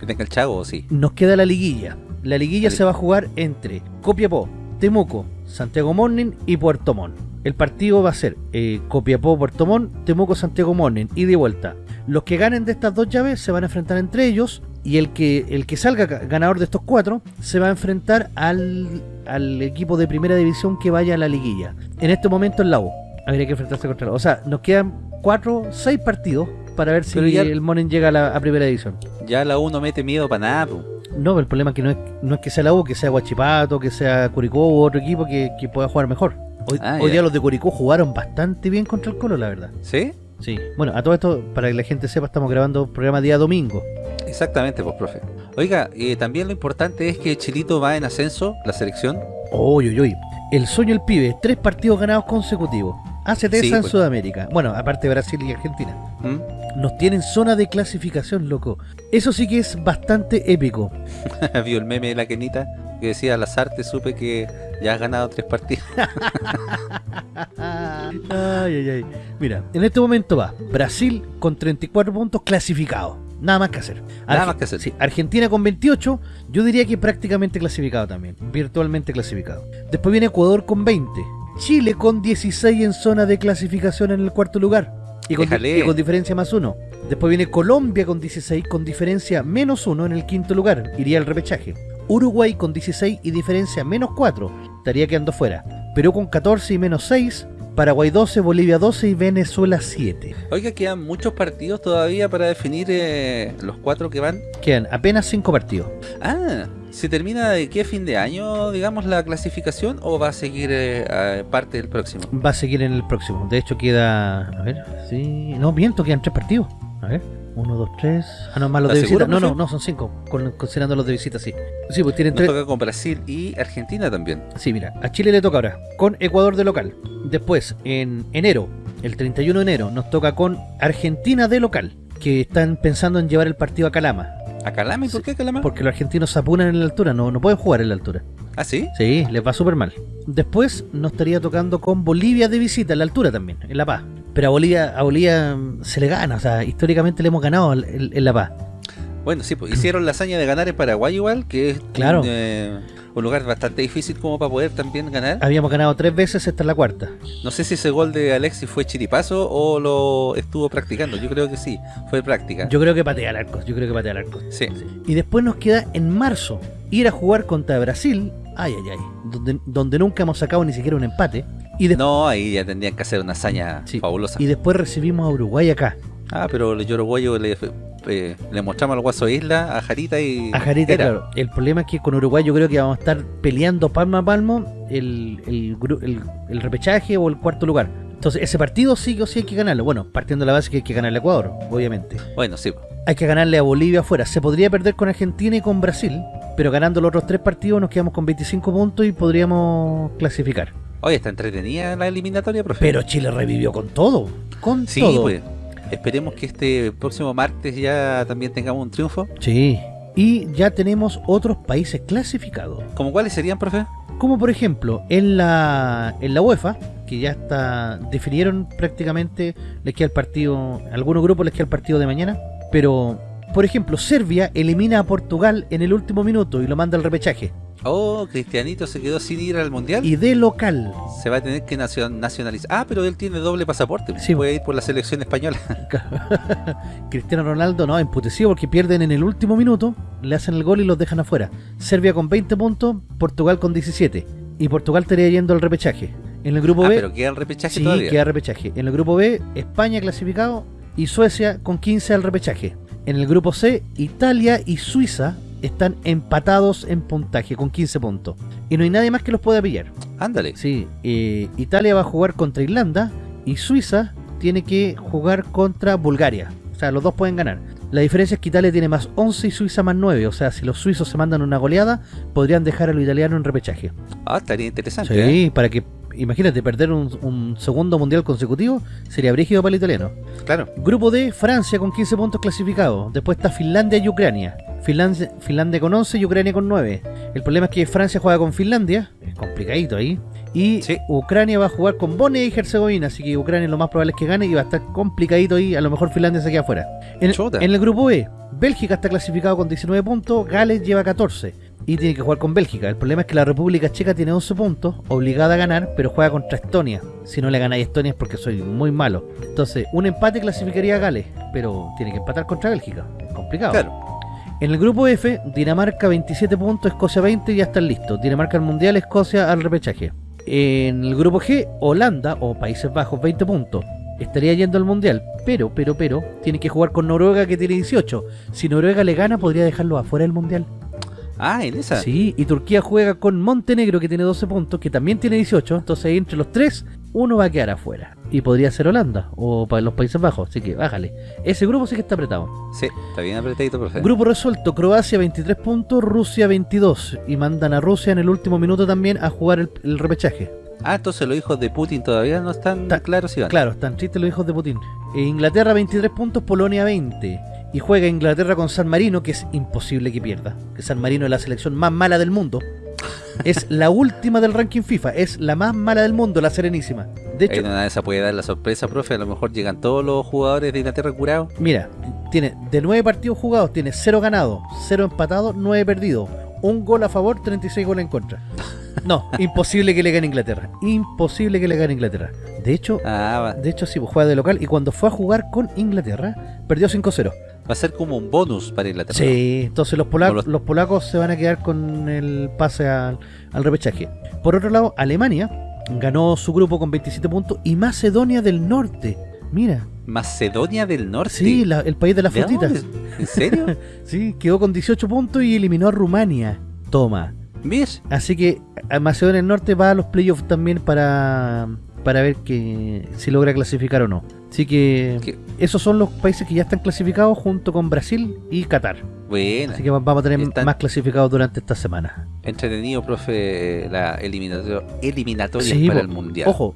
que tenga el Chago, ¿o sí? Nos queda la liguilla. La liguilla se va a jugar entre Copiapó, Temuco, Santiago Morning y Puerto Montt. El partido va a ser eh, Copiapó, Puerto Montt, Temuco, Santiago Morning, y vuelta. Los que ganen de estas dos llaves se van a enfrentar entre ellos y el que, el que salga ga- ganador de estos cuatro se va a enfrentar al, al equipo de primera división que vaya a la liguilla. En este momento en la U. Habría que enfrentarse contra la U. O sea, nos quedan cuatro, seis partidos para ver si Pero ya- el Morning llega a, la, a primera división. Ya la U no mete miedo para nada, po. No, el problema es que no es, no es que sea la U, que sea Guachipato, que sea Curicó u otro equipo que, que pueda jugar mejor. Hoy, Ah, hoy día los de Curicó jugaron bastante bien contra el Colo, la verdad. ¿Sí? Sí. Bueno, a todo esto, para que la gente sepa, estamos grabando programa día domingo. Exactamente, pues, profe. Oiga, eh, también lo importante es que Chilito va en ascenso, la selección. Uy, uy, uy. El sueño del pibe, tres partidos ganados consecutivos. ACT Sí, en pues. Sudamérica. Bueno, aparte Brasil y Argentina. ¿Mm? Nos tienen zona de clasificación, loco. Eso sí que es bastante épico. Vio el meme de la Kenita que decía, las artes supe que ya has ganado tres partidos. Ay, ay, ay. Mira, en este momento va Brasil con 34 puntos clasificado. Nada más que hacer. Nada más que hacer. sí, Argentina con 28, yo diría que prácticamente clasificado también. Virtualmente clasificado. Después viene Ecuador con 20. Chile con 16 en zona de clasificación en el cuarto lugar. Y con, y con diferencia más uno. Después viene Colombia con 16 con diferencia menos uno en el quinto lugar. Iría al repechaje. Uruguay con 16 y diferencia menos 4. Estaría quedando fuera. Perú con 14 y menos 6. Paraguay 12, Bolivia 12 y Venezuela 7. Oiga, quedan muchos partidos todavía para definir eh, los cuatro que van. Quedan apenas 5 partidos. Ah, ¿se termina de qué fin de año, digamos, la clasificación o va a seguir eh, parte del próximo? Va a seguir en el próximo. De hecho queda... A ver, sí... No, miento, quedan 3 partidos. A ver. 1, 2, 3... Ah, no, más los de ¿Estás visita. No, no, no, son 5. Considerando los de visita, sí. Sí, pues tienen Nos 3... toca con Brasil y Argentina también. Sí, mira, a Chile le toca ahora con Ecuador de local. Después, en enero, el 31 de enero, nos toca con Argentina de local, que están pensando en llevar el partido a Calama, ¿A Calama? ¿Y por qué Calama? porque los argentinos se apunan en la altura, no, no pueden jugar en la altura. ¿Ah, sí? Sí, les va súper mal. Después nos estaría tocando con Bolivia de visita, en la altura también, en La Paz. Pero a Bolivia, a Bolivia mm, se le gana, o sea, históricamente le hemos ganado en, en La Paz. Bueno, sí, pues hicieron la hazaña de ganar en Paraguay igual, que es Claro. un, eh, un lugar bastante difícil como para poder también ganar. Habíamos ganado tres veces, esta es la cuarta. No sé si ese gol de Alexis fue chiripazo o lo estuvo practicando. Yo creo que sí, fue práctica. Yo creo que patea al arco, yo creo que patea al arco. Sí. Y después nos queda en marzo ir a jugar contra Brasil, ay ay ay, donde, donde nunca hemos sacado ni siquiera un empate. Y, No, ahí ya tendrían que hacer una hazaña Sí. fabulosa. y después recibimos a Uruguay acá, Ah, pero el uruguayo le, eh, le mostramos al Guaso Isla, a Jarita y... a Jarita, Era. claro. El problema es que con Uruguay yo creo que vamos a estar peleando palmo a palmo el, el, gru- el- el repechaje o el cuarto lugar. Entonces ese partido sí o sí hay que ganarlo. Bueno, partiendo de la base que hay que ganarle a Ecuador, obviamente. Bueno, sí. Hay que ganarle a Bolivia afuera. Se podría perder con Argentina y con Brasil, pero ganando los otros tres partidos nos quedamos con 25 puntos y podríamos clasificar. Oye, está entretenida la eliminatoria, profe. Pero Chile revivió con todo. Con Sí, todo. pues. Esperemos que este próximo martes ya también tengamos un triunfo. Sí. Y ya tenemos otros países clasificados. ¿Como cuáles serían, profe? Como por ejemplo, en la, en la UEFA, que ya está. definieron prácticamente. Les queda el partido. algunos grupos les queda el partido de mañana. Pero, por ejemplo, Serbia elimina a Portugal en el último minuto y lo manda al repechaje. Oh, Cristianito se quedó sin ir al Mundial. Y de local. Se va a tener que nacio- nacionalizar. Ah, pero él tiene doble pasaporte. Sí. Puede ir por la selección española. Cristiano Ronaldo no, emputecido porque pierden en el último minuto, le hacen el gol y los dejan afuera. Serbia con 20 puntos, Portugal con 17. Y Portugal estaría yendo al repechaje. En el grupo Ah, B, pero queda el repechaje sí, todavía. queda repechaje. En el grupo B, España clasificado y Suecia con 15 al repechaje. En el grupo C, Italia y Suiza están empatados en puntaje con 15 puntos. Y no hay nadie más que los pueda pillar. Ándale. Sí, eh, Italia va a jugar contra Irlanda y Suiza tiene que jugar contra Bulgaria. O sea, los dos pueden ganar. La diferencia es que Italia tiene más 11 y Suiza más 9. O sea, si los suizos se mandan una goleada, podrían dejar a los italianos en repechaje. Ah, estaría interesante. ¿eh? Sí, para que imagínate, perder un, un segundo mundial consecutivo sería brígido para el italiano. Claro. Grupo D, Francia con 15 puntos clasificados. Después está Finlandia y Ucrania. Finlandia, Finlandia con 11 y Ucrania con 9. El problema es que Francia juega con Finlandia, es complicadito ahí. Y Sí. Ucrania va a jugar con Bosnia y Herzegovina, así que Ucrania lo más probable es que gane y va a estar complicadito ahí. A lo mejor Finlandia se queda afuera. En, en el grupo B, Bélgica está clasificado con 19 puntos, Gales lleva 14 y tiene que jugar con Bélgica. El problema es que la República Checa tiene 11 puntos, obligada a ganar, pero juega contra Estonia. Si no le ganáis a Estonia es porque soy muy malo. Entonces, un empate clasificaría a Gales, pero tiene que empatar contra Bélgica. Es complicado. Claro. En el grupo F, Dinamarca 27 puntos, Escocia 20 y ya están listos. Dinamarca al Mundial, Escocia al repechaje. En el grupo G, Holanda o Países Bajos 20 puntos. Estaría yendo al Mundial, pero, pero, pero, tiene que jugar con Noruega que tiene 18. Si Noruega le gana, podría dejarlo afuera del Mundial. Ah, en esa. Sí, y Turquía juega con Montenegro que tiene 12 puntos, que también tiene 18. Entonces entre los tres, uno va a quedar afuera. Y podría ser Holanda o para los Países Bajos, así que bájale. Ese grupo sí que está apretado. Sí, está bien apretadito, profe. Grupo resuelto, Croacia 23 puntos, Rusia 22. Y mandan a Rusia en el último minuto también a jugar el, el repechaje. Ah, entonces los hijos de Putin todavía no están Está- claros si van. Claro, están tristes los hijos de Putin. E Inglaterra 23 puntos, Polonia 20. Y juega Inglaterra con San Marino, que es imposible que pierda. Que San Marino es la selección más mala del mundo. Es la última del ranking FIFA, es la más mala del mundo, la Serenísima. De hecho, no esa puede dar la sorpresa, profe. A lo mejor llegan todos los jugadores de Inglaterra curados. mira, tiene de 9 partidos jugados, tiene 0 ganados, 0 empatados, 9 perdidos. Un gol a favor, 36 goles en contra. No, imposible que le gane Inglaterra. Imposible que le gane Inglaterra. De hecho, Ah, de hecho sí, pues juega de local y cuando fue a jugar con Inglaterra, perdió 5-0. Va a ser como un bonus para Inglaterra. Sí, entonces los, polacos, Como los- los polacos se van a quedar con el pase al, al repechaje. Por otro lado, Alemania ganó su grupo con 27 puntos y Macedonia del Norte. Mira, Macedonia del Norte. sí, la- el país de las ¿De frutitas. ¿En serio? Sí, quedó con 18 puntos y eliminó a Rumania. Toma. ¿Ves? Así que a Macedonia del Norte va a los playoffs también para, para ver que si logra clasificar o no. Así que ¿Qué? esos son los países que ya están clasificados junto con Brasil y Qatar. Bueno, Así que va- vamos a tener Están- más clasificados durante esta semana. entretenido, profe, la eliminatoria, eliminatoria Sí, para el Mundial. Ojo,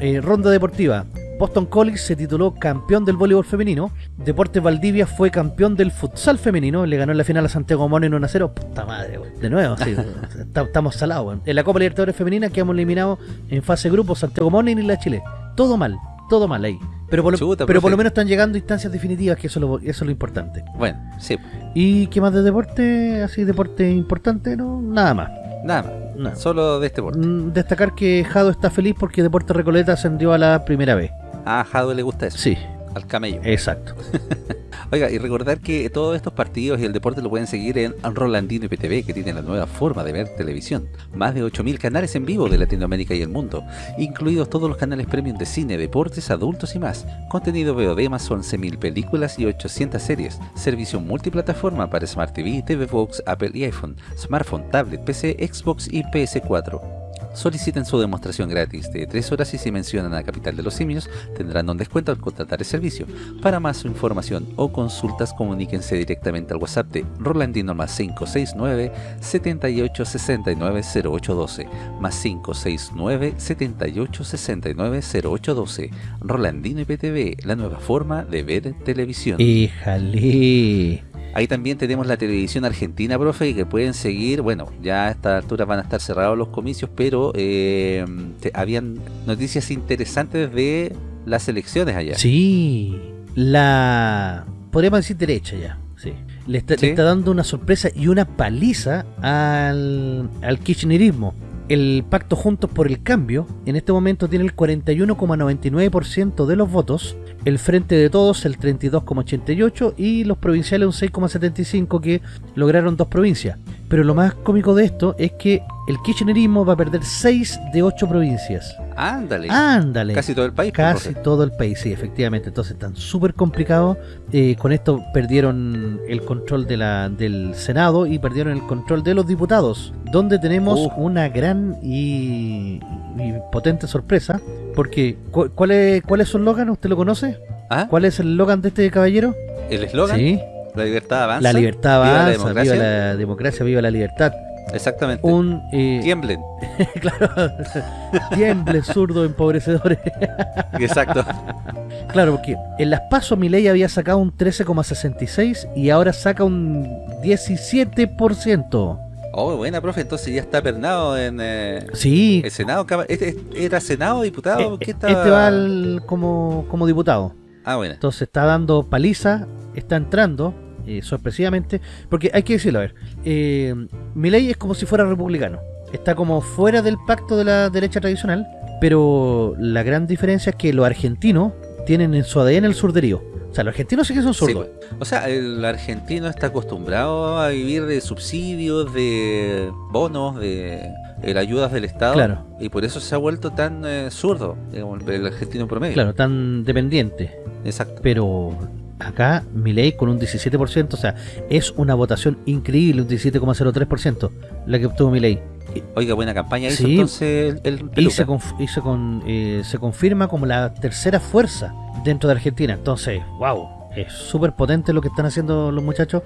eh, ronda deportiva. Boston College se tituló campeón del voleibol femenino. Deportes Valdivia fue campeón del futsal femenino. Le ganó en la final a Santiago Morning 1 a 0. Puta madre, güey. De nuevo, sí, estamos salados. güey. En la Copa Libertadores Femenina quedamos eliminados en fase grupo Santiago Morning y la Chile. Todo mal, todo mal ahí. Pero por, lo, Chuta, pero por profe. lo menos están llegando instancias definitivas, que eso, es lo- eso es lo importante. Bueno, sí, ¿Y qué más de deporte? Así, deporte importante, no, nada más. nada más. Nada. Solo de este deporte. Mm, Destacar que Jado está feliz porque Deporte Recoleta ascendió a la primera vez. A Jado le gusta eso. Sí, Al camello. exacto. Oiga, y recordar que todos estos partidos y el deporte lo pueden seguir en Rolandino IPTV, que tiene la nueva forma de ver televisión. Más de 8.000 canales en vivo de Latinoamérica y el mundo, incluidos todos los canales premium de cine, deportes, adultos y más. Contenido VOD más 11.000 películas y 800 series. Servicio multiplataforma para Smart TV, TV Box, Apple y iPhone, smartphone, tablet, PC, Xbox y PS4. Soliciten su demostración gratis de 3 horas y si mencionan a Capital de los Simios tendrán un descuento al contratar el servicio. Para más información o consultas comuníquense directamente al WhatsApp de Rolandino más 569 7869 0812 más 569 7869 0812 Rolandino IPTV, la nueva forma de ver televisión. Híjale. Ahí también tenemos la televisión argentina, profe, y que pueden seguir, bueno, ya a esta altura van a estar cerrados los comicios, pero eh, te- habían noticias interesantes de las elecciones allá. Sí, la... Podríamos decir derecha ya. Sí. Le está, le Sí. está dando una sorpresa y una paliza al, al kirchnerismo. El pacto Juntos por el Cambio en este momento tiene el 41,99% de los votos, el Frente de Todos el 32,88% y los provinciales un 6,75% que lograron dos provincias. Pero lo más cómico de esto es que el kirchnerismo va a perder 6 de 8 provincias. Ándale. Ándale. Casi todo el país. pues, Casi todo el país, sí, efectivamente. Entonces están súper complicados. Eh, con esto perdieron el control de la, del Senado y perdieron el control de los diputados, donde tenemos una gran y, y potente sorpresa. Porque, ¿cu- ¿cuál es, ¿cuál es su eslogan? ¿Usted lo conoce? ¿Ah? ¿Cuál es el eslogan de este caballero? ¿El eslogan? Sí, La libertad avanza. la libertad Viva la avanza, democracia. viva la democracia, viva la libertad. Exactamente. Un, eh, Tiemblen. claro, tiemble, zurdo, empobrecedores. Exacto. Claro, porque en las pasos Milei había sacado un 13,66 y ahora saca un 17%. Oh, buena, profe. Entonces ya está pernado en eh, Sí, el Senado. caba- ¿Este- ¿Era Senado, diputado? eh, ¿Qué estaba? este va al- como, como diputado. Ah, bueno. Entonces está dando paliza, está entrando eh, sorpresivamente, porque hay que decirlo, a ver, eh, Milei es como si fuera republicano, está como fuera del pacto de la derecha tradicional, pero la gran diferencia es que los argentinos tienen en su ADN el surderío. O sea, los argentinos sí que son zurdos. pues. O sea, el argentino está acostumbrado a vivir de subsidios, de bonos, de, ayudas del Estado. Claro. Y por eso se ha vuelto tan eh, zurdo, digamos, el argentino promedio. Claro, tan dependiente. Exacto. Pero acá Milei con un 17%, o sea, es una votación increíble, un 17,03% la que obtuvo Milei. Oiga, buena campaña hizo Sí. entonces el, el Y se, conf- y se con- eh, se confirma como la tercera fuerza dentro de Argentina. Entonces, wow, es súper potente lo que están haciendo los muchachos.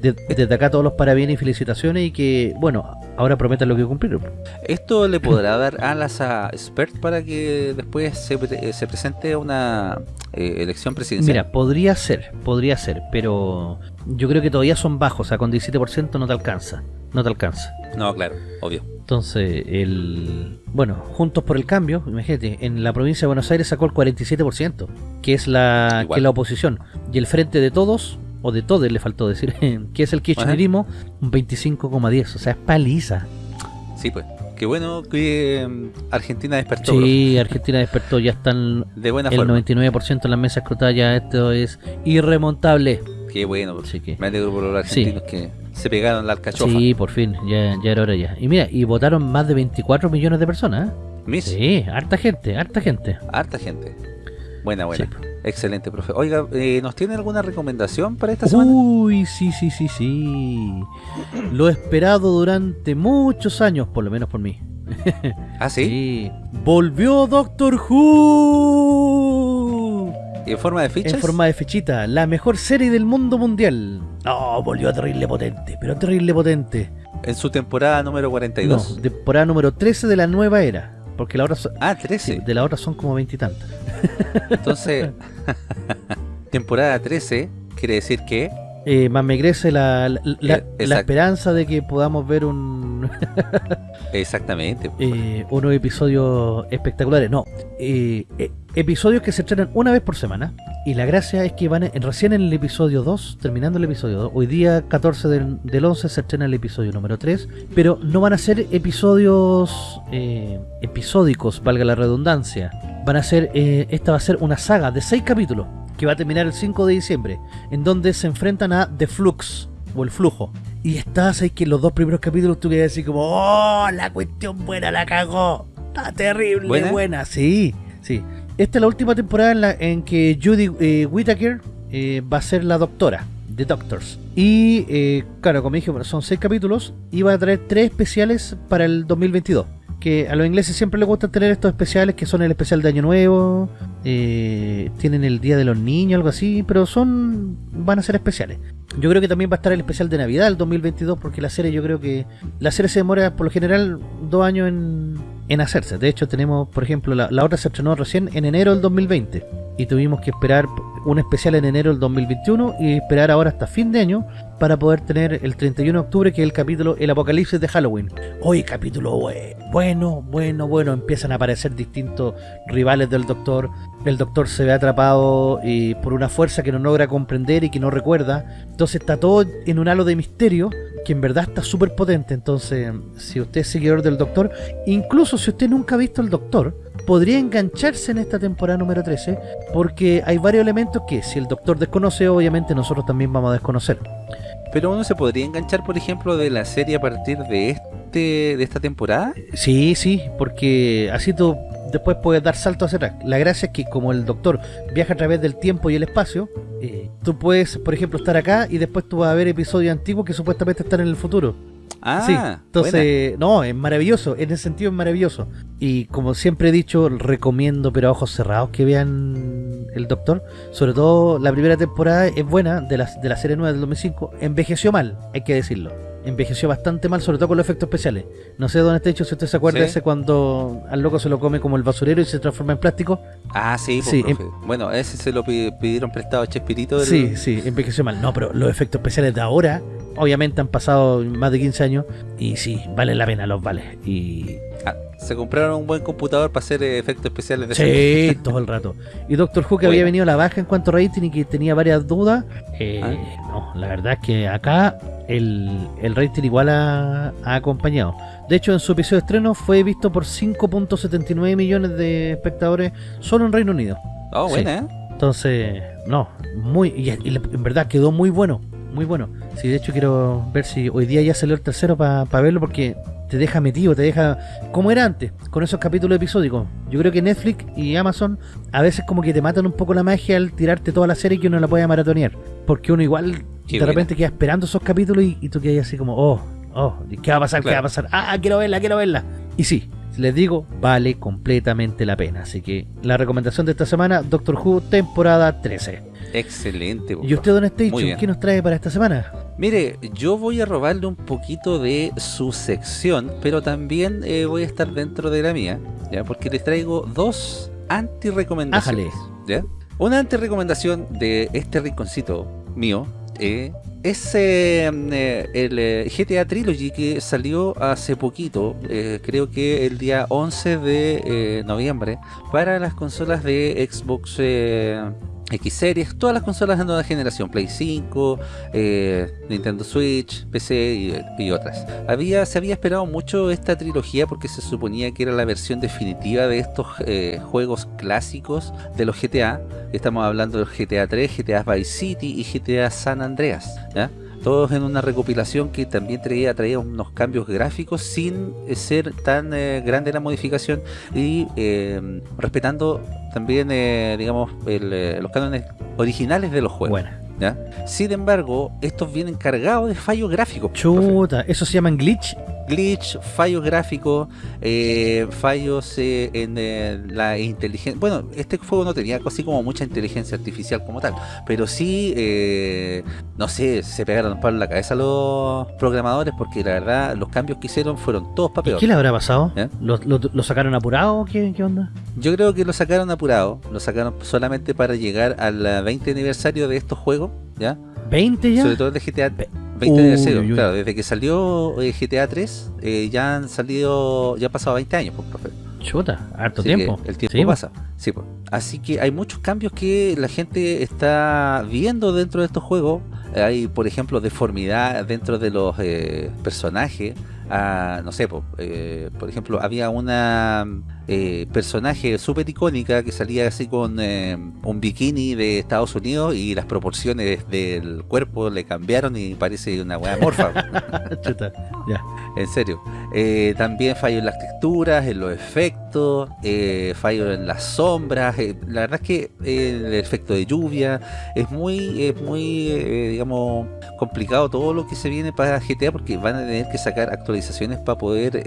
De- desde acá todos los parabienes y felicitaciones y que, bueno, ahora prometen lo que cumplieron. ¿Esto le podrá dar alas a Spert para que después se, pre- eh, se presente una eh, elección presidencial? Mira, podría ser, podría ser, pero yo creo que todavía son bajos, o sea, con 17% no te alcanza, no te alcanza. No, claro, obvio. Entonces, el bueno, Juntos por el Cambio, imagínate, en la provincia de Buenos Aires sacó el 47%, que es la, Igual. que es la oposición. Y el Frente de Todos, o de Todes le faltó decir, que es el kirchnerismo, un 25,10%, o sea, es paliza. Sí, pues. Qué bueno que mm, Argentina despertó. Sí, Argentina despertó, ya están De buena el forma. 99% en las mesas escrutadas, ya esto es irremontable. Qué bueno. profe. Así que... Me alegro por los argentinos que se pegaron la alcachofa. Sí, por fin, ya, ya era hora ya. Y mira, y votaron más de 24 millones de personas. ¿eh? Sí, harta gente, harta gente. harta gente. Buena, buena. Sí. Excelente, profe. Oiga, eh, ¿nos tiene alguna recomendación para esta semana? Uy, sí, sí, sí, sí. Lo esperado durante muchos años, por lo menos por mí. ah, sí. Sí. Volvió Doctor Who. ¿En forma de fichas? En forma de fechita, la mejor serie del mundo mundial. No, volvió terrible potente, pero terrible potente. En su temporada número 42. No, temporada número 13 de la nueva era. Porque la otra son, Ah, sí, 13. de la otra son como veintitantas. Entonces, temporada 13 quiere decir que Eh, más me crece la, la, la- Eh, la esperanza de que podamos ver un exactamente. eh, unos episodios espectaculares. No, eh, eh, episodios que se estrenan una vez por semana. Y la gracia es que van en- recién en el episodio 2, terminando el episodio 2. Hoy día 14 del, del 11 se estrena el episodio número 3. Pero no van a ser episodios eh, episódicos, valga la redundancia. Van a ser, eh, esta va a ser una saga de 6 capítulos. Que va a terminar el 5 de diciembre. En donde se enfrentan a The Flux. O el flujo. Y estás ahí que en los dos primeros capítulos tú quedas así como, ¡Oh! La cuestión buena la cagó. Está terrible, ¿Buena? buena. Sí, sí. Esta es la última temporada en, la, en que Judy eh, Whittaker eh, va a ser la doctora de Doctors. Y, eh, claro, como dije, bueno, son seis capítulos y va a traer tres especiales para el 2022. Que a los ingleses siempre les gusta tener estos especiales, que son el especial de Año Nuevo, eh, tienen el Día de los Niños, algo así, pero son van a ser especiales. Yo creo que también va a estar el especial de Navidad el 2022 porque la serie yo creo que la serie se demora por lo general dos años en, en hacerse. De hecho tenemos, por ejemplo, la, la otra se estrenó recién en enero del 2020 y tuvimos que esperar un especial en enero del 2021 y esperar ahora hasta fin de año para poder tener el 31 de octubre que es el capítulo El Apocalipsis de Halloween. Hoy capítulo bue- bueno, bueno, bueno, empiezan a aparecer distintos rivales del Doctor. El Doctor se ve atrapado y por una fuerza que no logra comprender y que no recuerda. Entonces está todo en un halo de misterio que en verdad está súper potente. Entonces, si usted es seguidor del Doctor, incluso si usted nunca ha visto el Doctor, podría engancharse en esta temporada número 13 porque hay varios elementos que si el Doctor desconoce, obviamente nosotros también vamos a desconocer. Pero uno se podría enganchar, por ejemplo, de la serie a partir de este de esta temporada. Sí, sí, porque así tú después puedes dar salto hacia atrás. La gracia es que como el doctor viaja a través del tiempo y el espacio, eh, tú puedes, por ejemplo, estar acá y después tú vas a ver episodios antiguos que supuestamente están en el futuro. Ah, sí, buena. entonces, no, es maravilloso, en ese sentido es maravilloso. Y como siempre he dicho, recomiendo, pero a ojos cerrados, que vean el Doctor. Sobre todo la primera temporada es buena de la, de la serie nueva del 2005. Envejeció mal, hay que decirlo. Envejeció bastante mal, sobre todo con los efectos especiales. No sé dónde está hecho, si usted se acuerda ¿Sí? ese cuando al loco se lo come como el basurero y se transforma en plástico. Ah, sí, pues, Sí, profe. Bueno, ese se lo pi- pidieron prestado a Chespirito. del- Sí, sí, envejeció mal. No, pero los efectos especiales de ahora, obviamente han pasado más de 15 años y sí, valen la pena, los vale. Y Ah, se compraron un buen computador para hacer eh, efectos especiales de sí, todo el rato. Y Doctor Who que había venido a la baja en cuanto a rating y que tenía varias dudas, eh, Ah. no, la verdad es que acá el, el rating igual ha, ha acompañado. De hecho, en su episodio de estreno fue visto por 5.79 millones de espectadores solo en Reino Unido. Oh, Sí. buena, ¿eh? Entonces, no, muy, y, en verdad quedó muy bueno, muy bueno. Sí, de hecho quiero ver si hoy día ya salió el tercero para verlo porque te deja metido, te deja como era antes, con esos capítulos episódicos. Yo creo que Netflix y Amazon a veces como que te matan un poco la magia al tirarte toda la serie que uno la puede maratonear. Porque uno igual Qué de buena. repente queda esperando esos capítulos y, y tú quedas así como, oh, oh, ¿qué va a pasar? ¿Qué va a pasar? Ah, quiero verla, quiero verla. Y sí, les digo, vale completamente la pena. Así que la recomendación de esta semana, Doctor Who, temporada 13. Excelente. ¿Y usted, Don Station, qué nos trae para esta semana? Mire, yo voy a robarle un poquito de su sección, pero también eh, voy a estar dentro de la mía, ¿ya? Porque les traigo dos anti-recomendaciones. ¿ya? Una anti-recomendación de este rinconcito mío eh, es eh, eh, el GTA Trilogy que salió hace poquito, creo que el día 11 de noviembre, para las consolas de Xbox X Series, todas las consolas de nueva generación, Play 5, eh, Nintendo Switch, PC y, otras. Había, se había esperado mucho esta trilogía porque se suponía que era la versión definitiva de estos eh, juegos clásicos de los GTA. Estamos hablando del GTA 3, GTA Vice City y GTA San Andreas. ¿ya? Todos en una recopilación que también traía, traía unos cambios gráficos sin eh, ser tan eh, grande la modificación y eh, respetando también, eh, digamos, el, los cánones originales de los juegos. Buena. ¿ya? Sin embargo, estos vienen cargados de fallos gráficos. profe. Chuta, ¿eso se llaman glitch? Glitch, fallos gráficos, eh, fallos eh, en eh, la inteligencia. Bueno, este juego no tenía así como mucha inteligencia artificial como tal, pero sí, eh, no sé, se pegaron un palo en la cabeza los programadores porque la verdad los cambios que hicieron fueron todos para ¿Y peor. qué le habrá pasado? ¿Lo, lo- lo sacaron apurado o qué, qué onda? Yo creo que lo sacaron apurado, lo sacaron solamente para llegar al eh, 20 aniversario de estos juegos, ¿ya? ¿20 ya? Sobre todo el de GTA Ve- 20 Uy, aniversario, uy, uy. claro, desde que salió eh, GTA 3 eh, ya han salido, ya han pasado 20 años, pues, profe. Chuta, harto Así tiempo. El tiempo Sí, pasa. Sí, pues. Así que hay muchos cambios que la gente está viendo dentro de estos juegos. Hay, por ejemplo, deformidad dentro de los eh, personajes. Ah, no sé, po, eh, por ejemplo, había una eh, personaje súper icónica que salía así con un bikini de Estados Unidos y las proporciones del cuerpo le cambiaron y parece una weá morfa. Chuta, ya. En serio. También fallo en las texturas, en los efectos, fallo en las eh, la verdad es que eh, el efecto de lluvia es muy, es muy eh, digamos, complicado todo lo que se viene para GTA porque van a tener que sacar actualizaciones para poder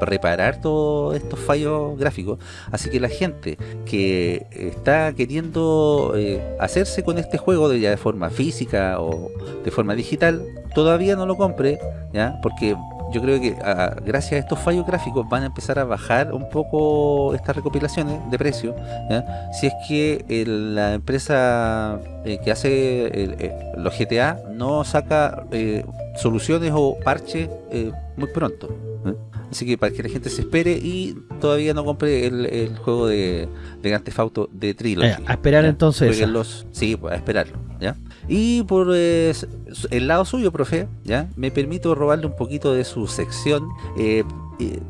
reparar todos estos fallos gráficos. Así que la gente que está queriendo hacerse con este juego de ya de forma física o de forma digital, todavía no lo compre, ¿ya? Porque yo creo que gracias a estos fallos gráficos van a empezar a bajar un poco estas recopilaciones de precio. Si es que la empresa eh, que hace eh, los GTA no saca eh, soluciones o parches muy pronto. Así que para que la gente se espere y todavía no compre el, el juego de, de Grand Theft Auto de Trilogy. Eh, a esperar ¿ya? entonces sí, pues, a esperarlo, ¿ya? Y por eh, el lado suyo, profe, ¿ya? Me permito robarle un poquito de su sección, eh,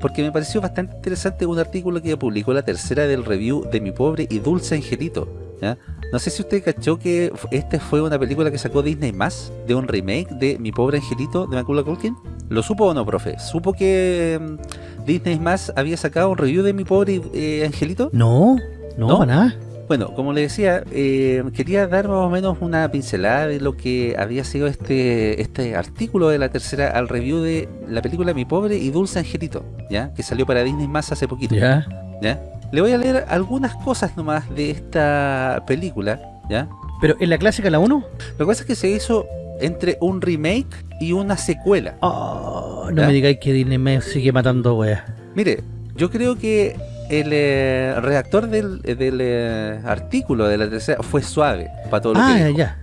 porque me pareció bastante interesante un artículo que publicó la tercera del review de Mi Pobre y Dulce Angelito, ¿ya? No sé si usted cachó que esta fue una película que sacó Disney más de un remake de Mi Pobre Angelito de Macaulay Culkin. ¿Lo supo o no, profe? ¿Supo que mm, Disney más había sacado un review de Mi Pobre eh, Angelito? No, no, ¿No? nada. Bueno, como le decía, eh, quería dar más o menos una pincelada de lo que había sido este, este artículo de la tercera al review de la película Mi Pobre y Dulce Angelito, ¿ya? Que salió para Disney más hace poquito, Ya. ¿ya? Le voy a leer algunas cosas nomás de esta película, ¿ya? Pero en la clásica, la 1, Lo que pasa es que se hizo entre un remake y una secuela. Oh, no me digáis que Disney me sigue matando weas. Mire, yo creo que el eh, redactor del, del eh, artículo de la tercera fue suave para todo lo Ah, que ya, dijo, ya.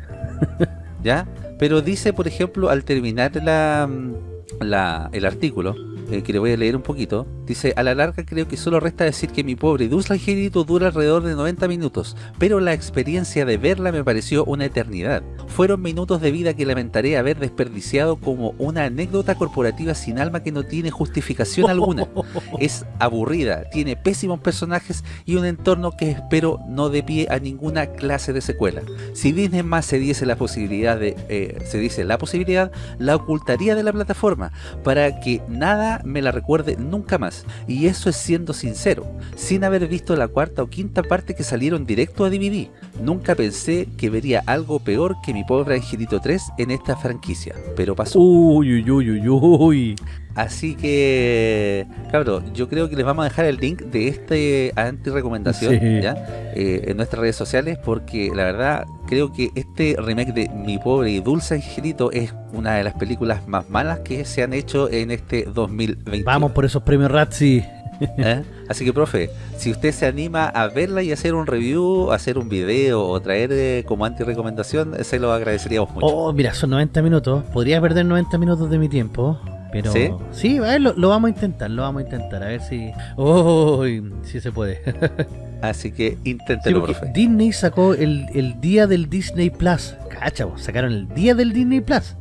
¿ya? Pero dice, por ejemplo, al terminar la, mm, la- el artículo, eh, que le voy a leer un poquito, dice, a la larga creo que solo resta decir que mi pobre dulce angelito dura alrededor de 90 minutos, pero la experiencia de verla me pareció una eternidad. Fueron minutos de vida que lamentaré haber desperdiciado como una anécdota corporativa sin alma que no tiene justificación alguna. Es aburrida, tiene pésimos personajes y un entorno que espero no dé pie a ninguna clase de secuela. Si Disney más se diese la posibilidad de, eh, se dice la posibilidad, la ocultaría de la plataforma para que nada me la recuerde nunca más. Y eso es siendo sincero, sin haber visto la cuarta o quinta parte que salieron directo a DVD. Nunca pensé que vería algo peor que mi pobre Angelito 3 en esta franquicia, pero pasó. Uy, uy, uy, uy, uy. Así que, cabrón, yo creo que les vamos a dejar el link de este anti-recomendación Sí. Eh, en nuestras redes sociales porque la verdad creo que este remake de Mi Pobre y Dulce Angelito es una de las películas más malas que se han hecho en este 2020. Vamos por esos premios Razzie. ¿Eh? Así que, profe, si usted se anima a verla y hacer un review, hacer un video o traer eh, como anti-recomendación, se lo agradeceríamos mucho. Oh, mira, son 90 minutos. Podría perder 90 minutos de mi tiempo. Pero ¿Sí? sí, a ver, lo, lo vamos a intentar, lo vamos a intentar, a ver si. Oh, si se puede. Así que Sí, inténtelo, porque profe. Disney sacó el, el día del Disney Plus. Cacha, sacaron el día del Disney Plus.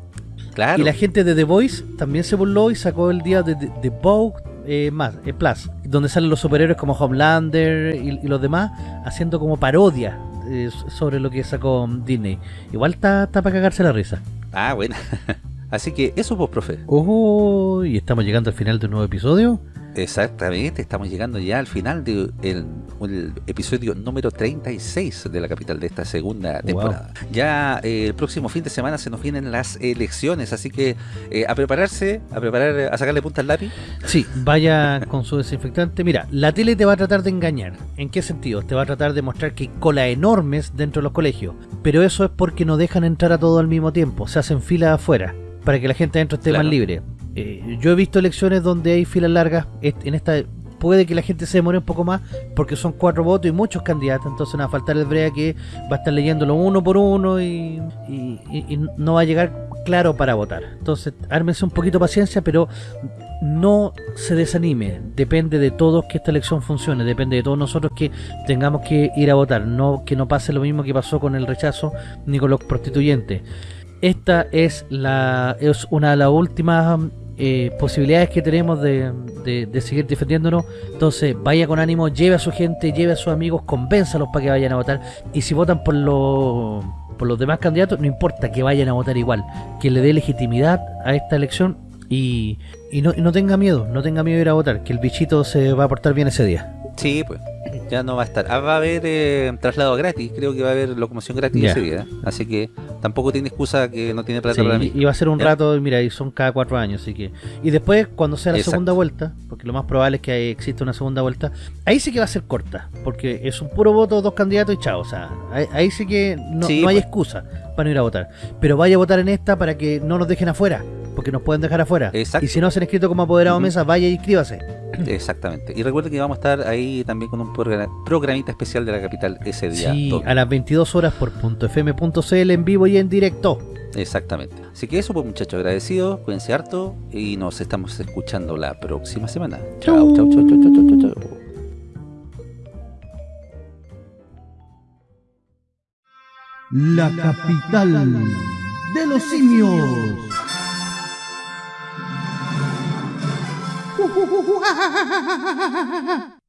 Claro. Y la gente de The Voice también se burló y sacó el día de The Vogue eh, más, eh, Plus, donde salen los superhéroes como Homelander y, y los demás haciendo como parodia eh, sobre lo que sacó Disney. Igual está para cagarse la risa. Ah, bueno. Así que eso pues, profe. Oh, y estamos llegando al final de un nuevo episodio. Exactamente, estamos llegando ya al final del episodio número 36 de la capital de esta segunda temporada. Ya eh, el próximo fin de semana se nos vienen las elecciones, así que eh, a prepararse, a preparar, a sacarle punta al lápiz. Sí, vaya con su desinfectante. Mira, la tele te va a tratar de engañar. ¿En qué sentido? Te va a tratar de mostrar que hay colas enormes dentro de los colegios. Pero eso es porque no dejan entrar a todo al mismo tiempo. Se hacen filas afuera para que la gente adentro esté Claro. más libre. Eh, yo he visto elecciones donde hay filas largas. En esta puede que la gente se demore un poco más porque son cuatro votos y muchos candidatos. Entonces no va a faltar el brea que va a estar leyéndolo uno por uno y, y- y- y no va a llegar claro para votar. Entonces ármense un poquito de paciencia, pero no se desanime, depende de todos que esta elección funcione, depende de todos nosotros que tengamos que ir a votar, no que no pase lo mismo que pasó con el rechazo ni con los prostituyentes. Esta es la es una de las últimas eh, posibilidades que tenemos de, de- de seguir defendiéndonos. Entonces, vaya con ánimo, lleve a su gente, lleve a sus amigos, convénzalos para que vayan a votar. Y si votan por los por los demás candidatos, no importa que vayan a votar igual, que le dé legitimidad a esta elección y, y no, y no tenga miedo, no tenga miedo de ir a votar, que el bichito se va a portar bien ese día. Sí, pues. Ya no va a estar. Ah, va a haber eh, traslado gratis. Creo que va a haber locomoción gratis ese día. Así que tampoco tiene excusa que no tiene plata Sí, para mí. y va a ser un ¿Ya? rato, mira, y son cada cuatro años, así que... Y después, cuando sea la Exacto. segunda vuelta, porque lo más probable es que exista una segunda vuelta, ahí sí que va a ser corta, porque es un puro voto, dos candidatos y chao, o sea, ahí, ahí sí que no, Sí, no hay pues. excusa para no ir a votar. Pero vaya a votar en esta para que no nos dejen afuera, porque nos pueden dejar afuera. Exacto. Y si no se han inscrito como apoderado mesa, vaya y inscríbase. Exactamente. Y recuerden que vamos a estar ahí también con un programita especial de la capital ese día. Sí, domingo. a las 22 horas por .fm.cl en vivo y en directo. Exactamente. Así que eso, pues muchachos, agradecidos, cuídense harto y nos estamos escuchando la próxima semana. Chao, chao, chao, chao, chao, chao, chao. La capital de los simios.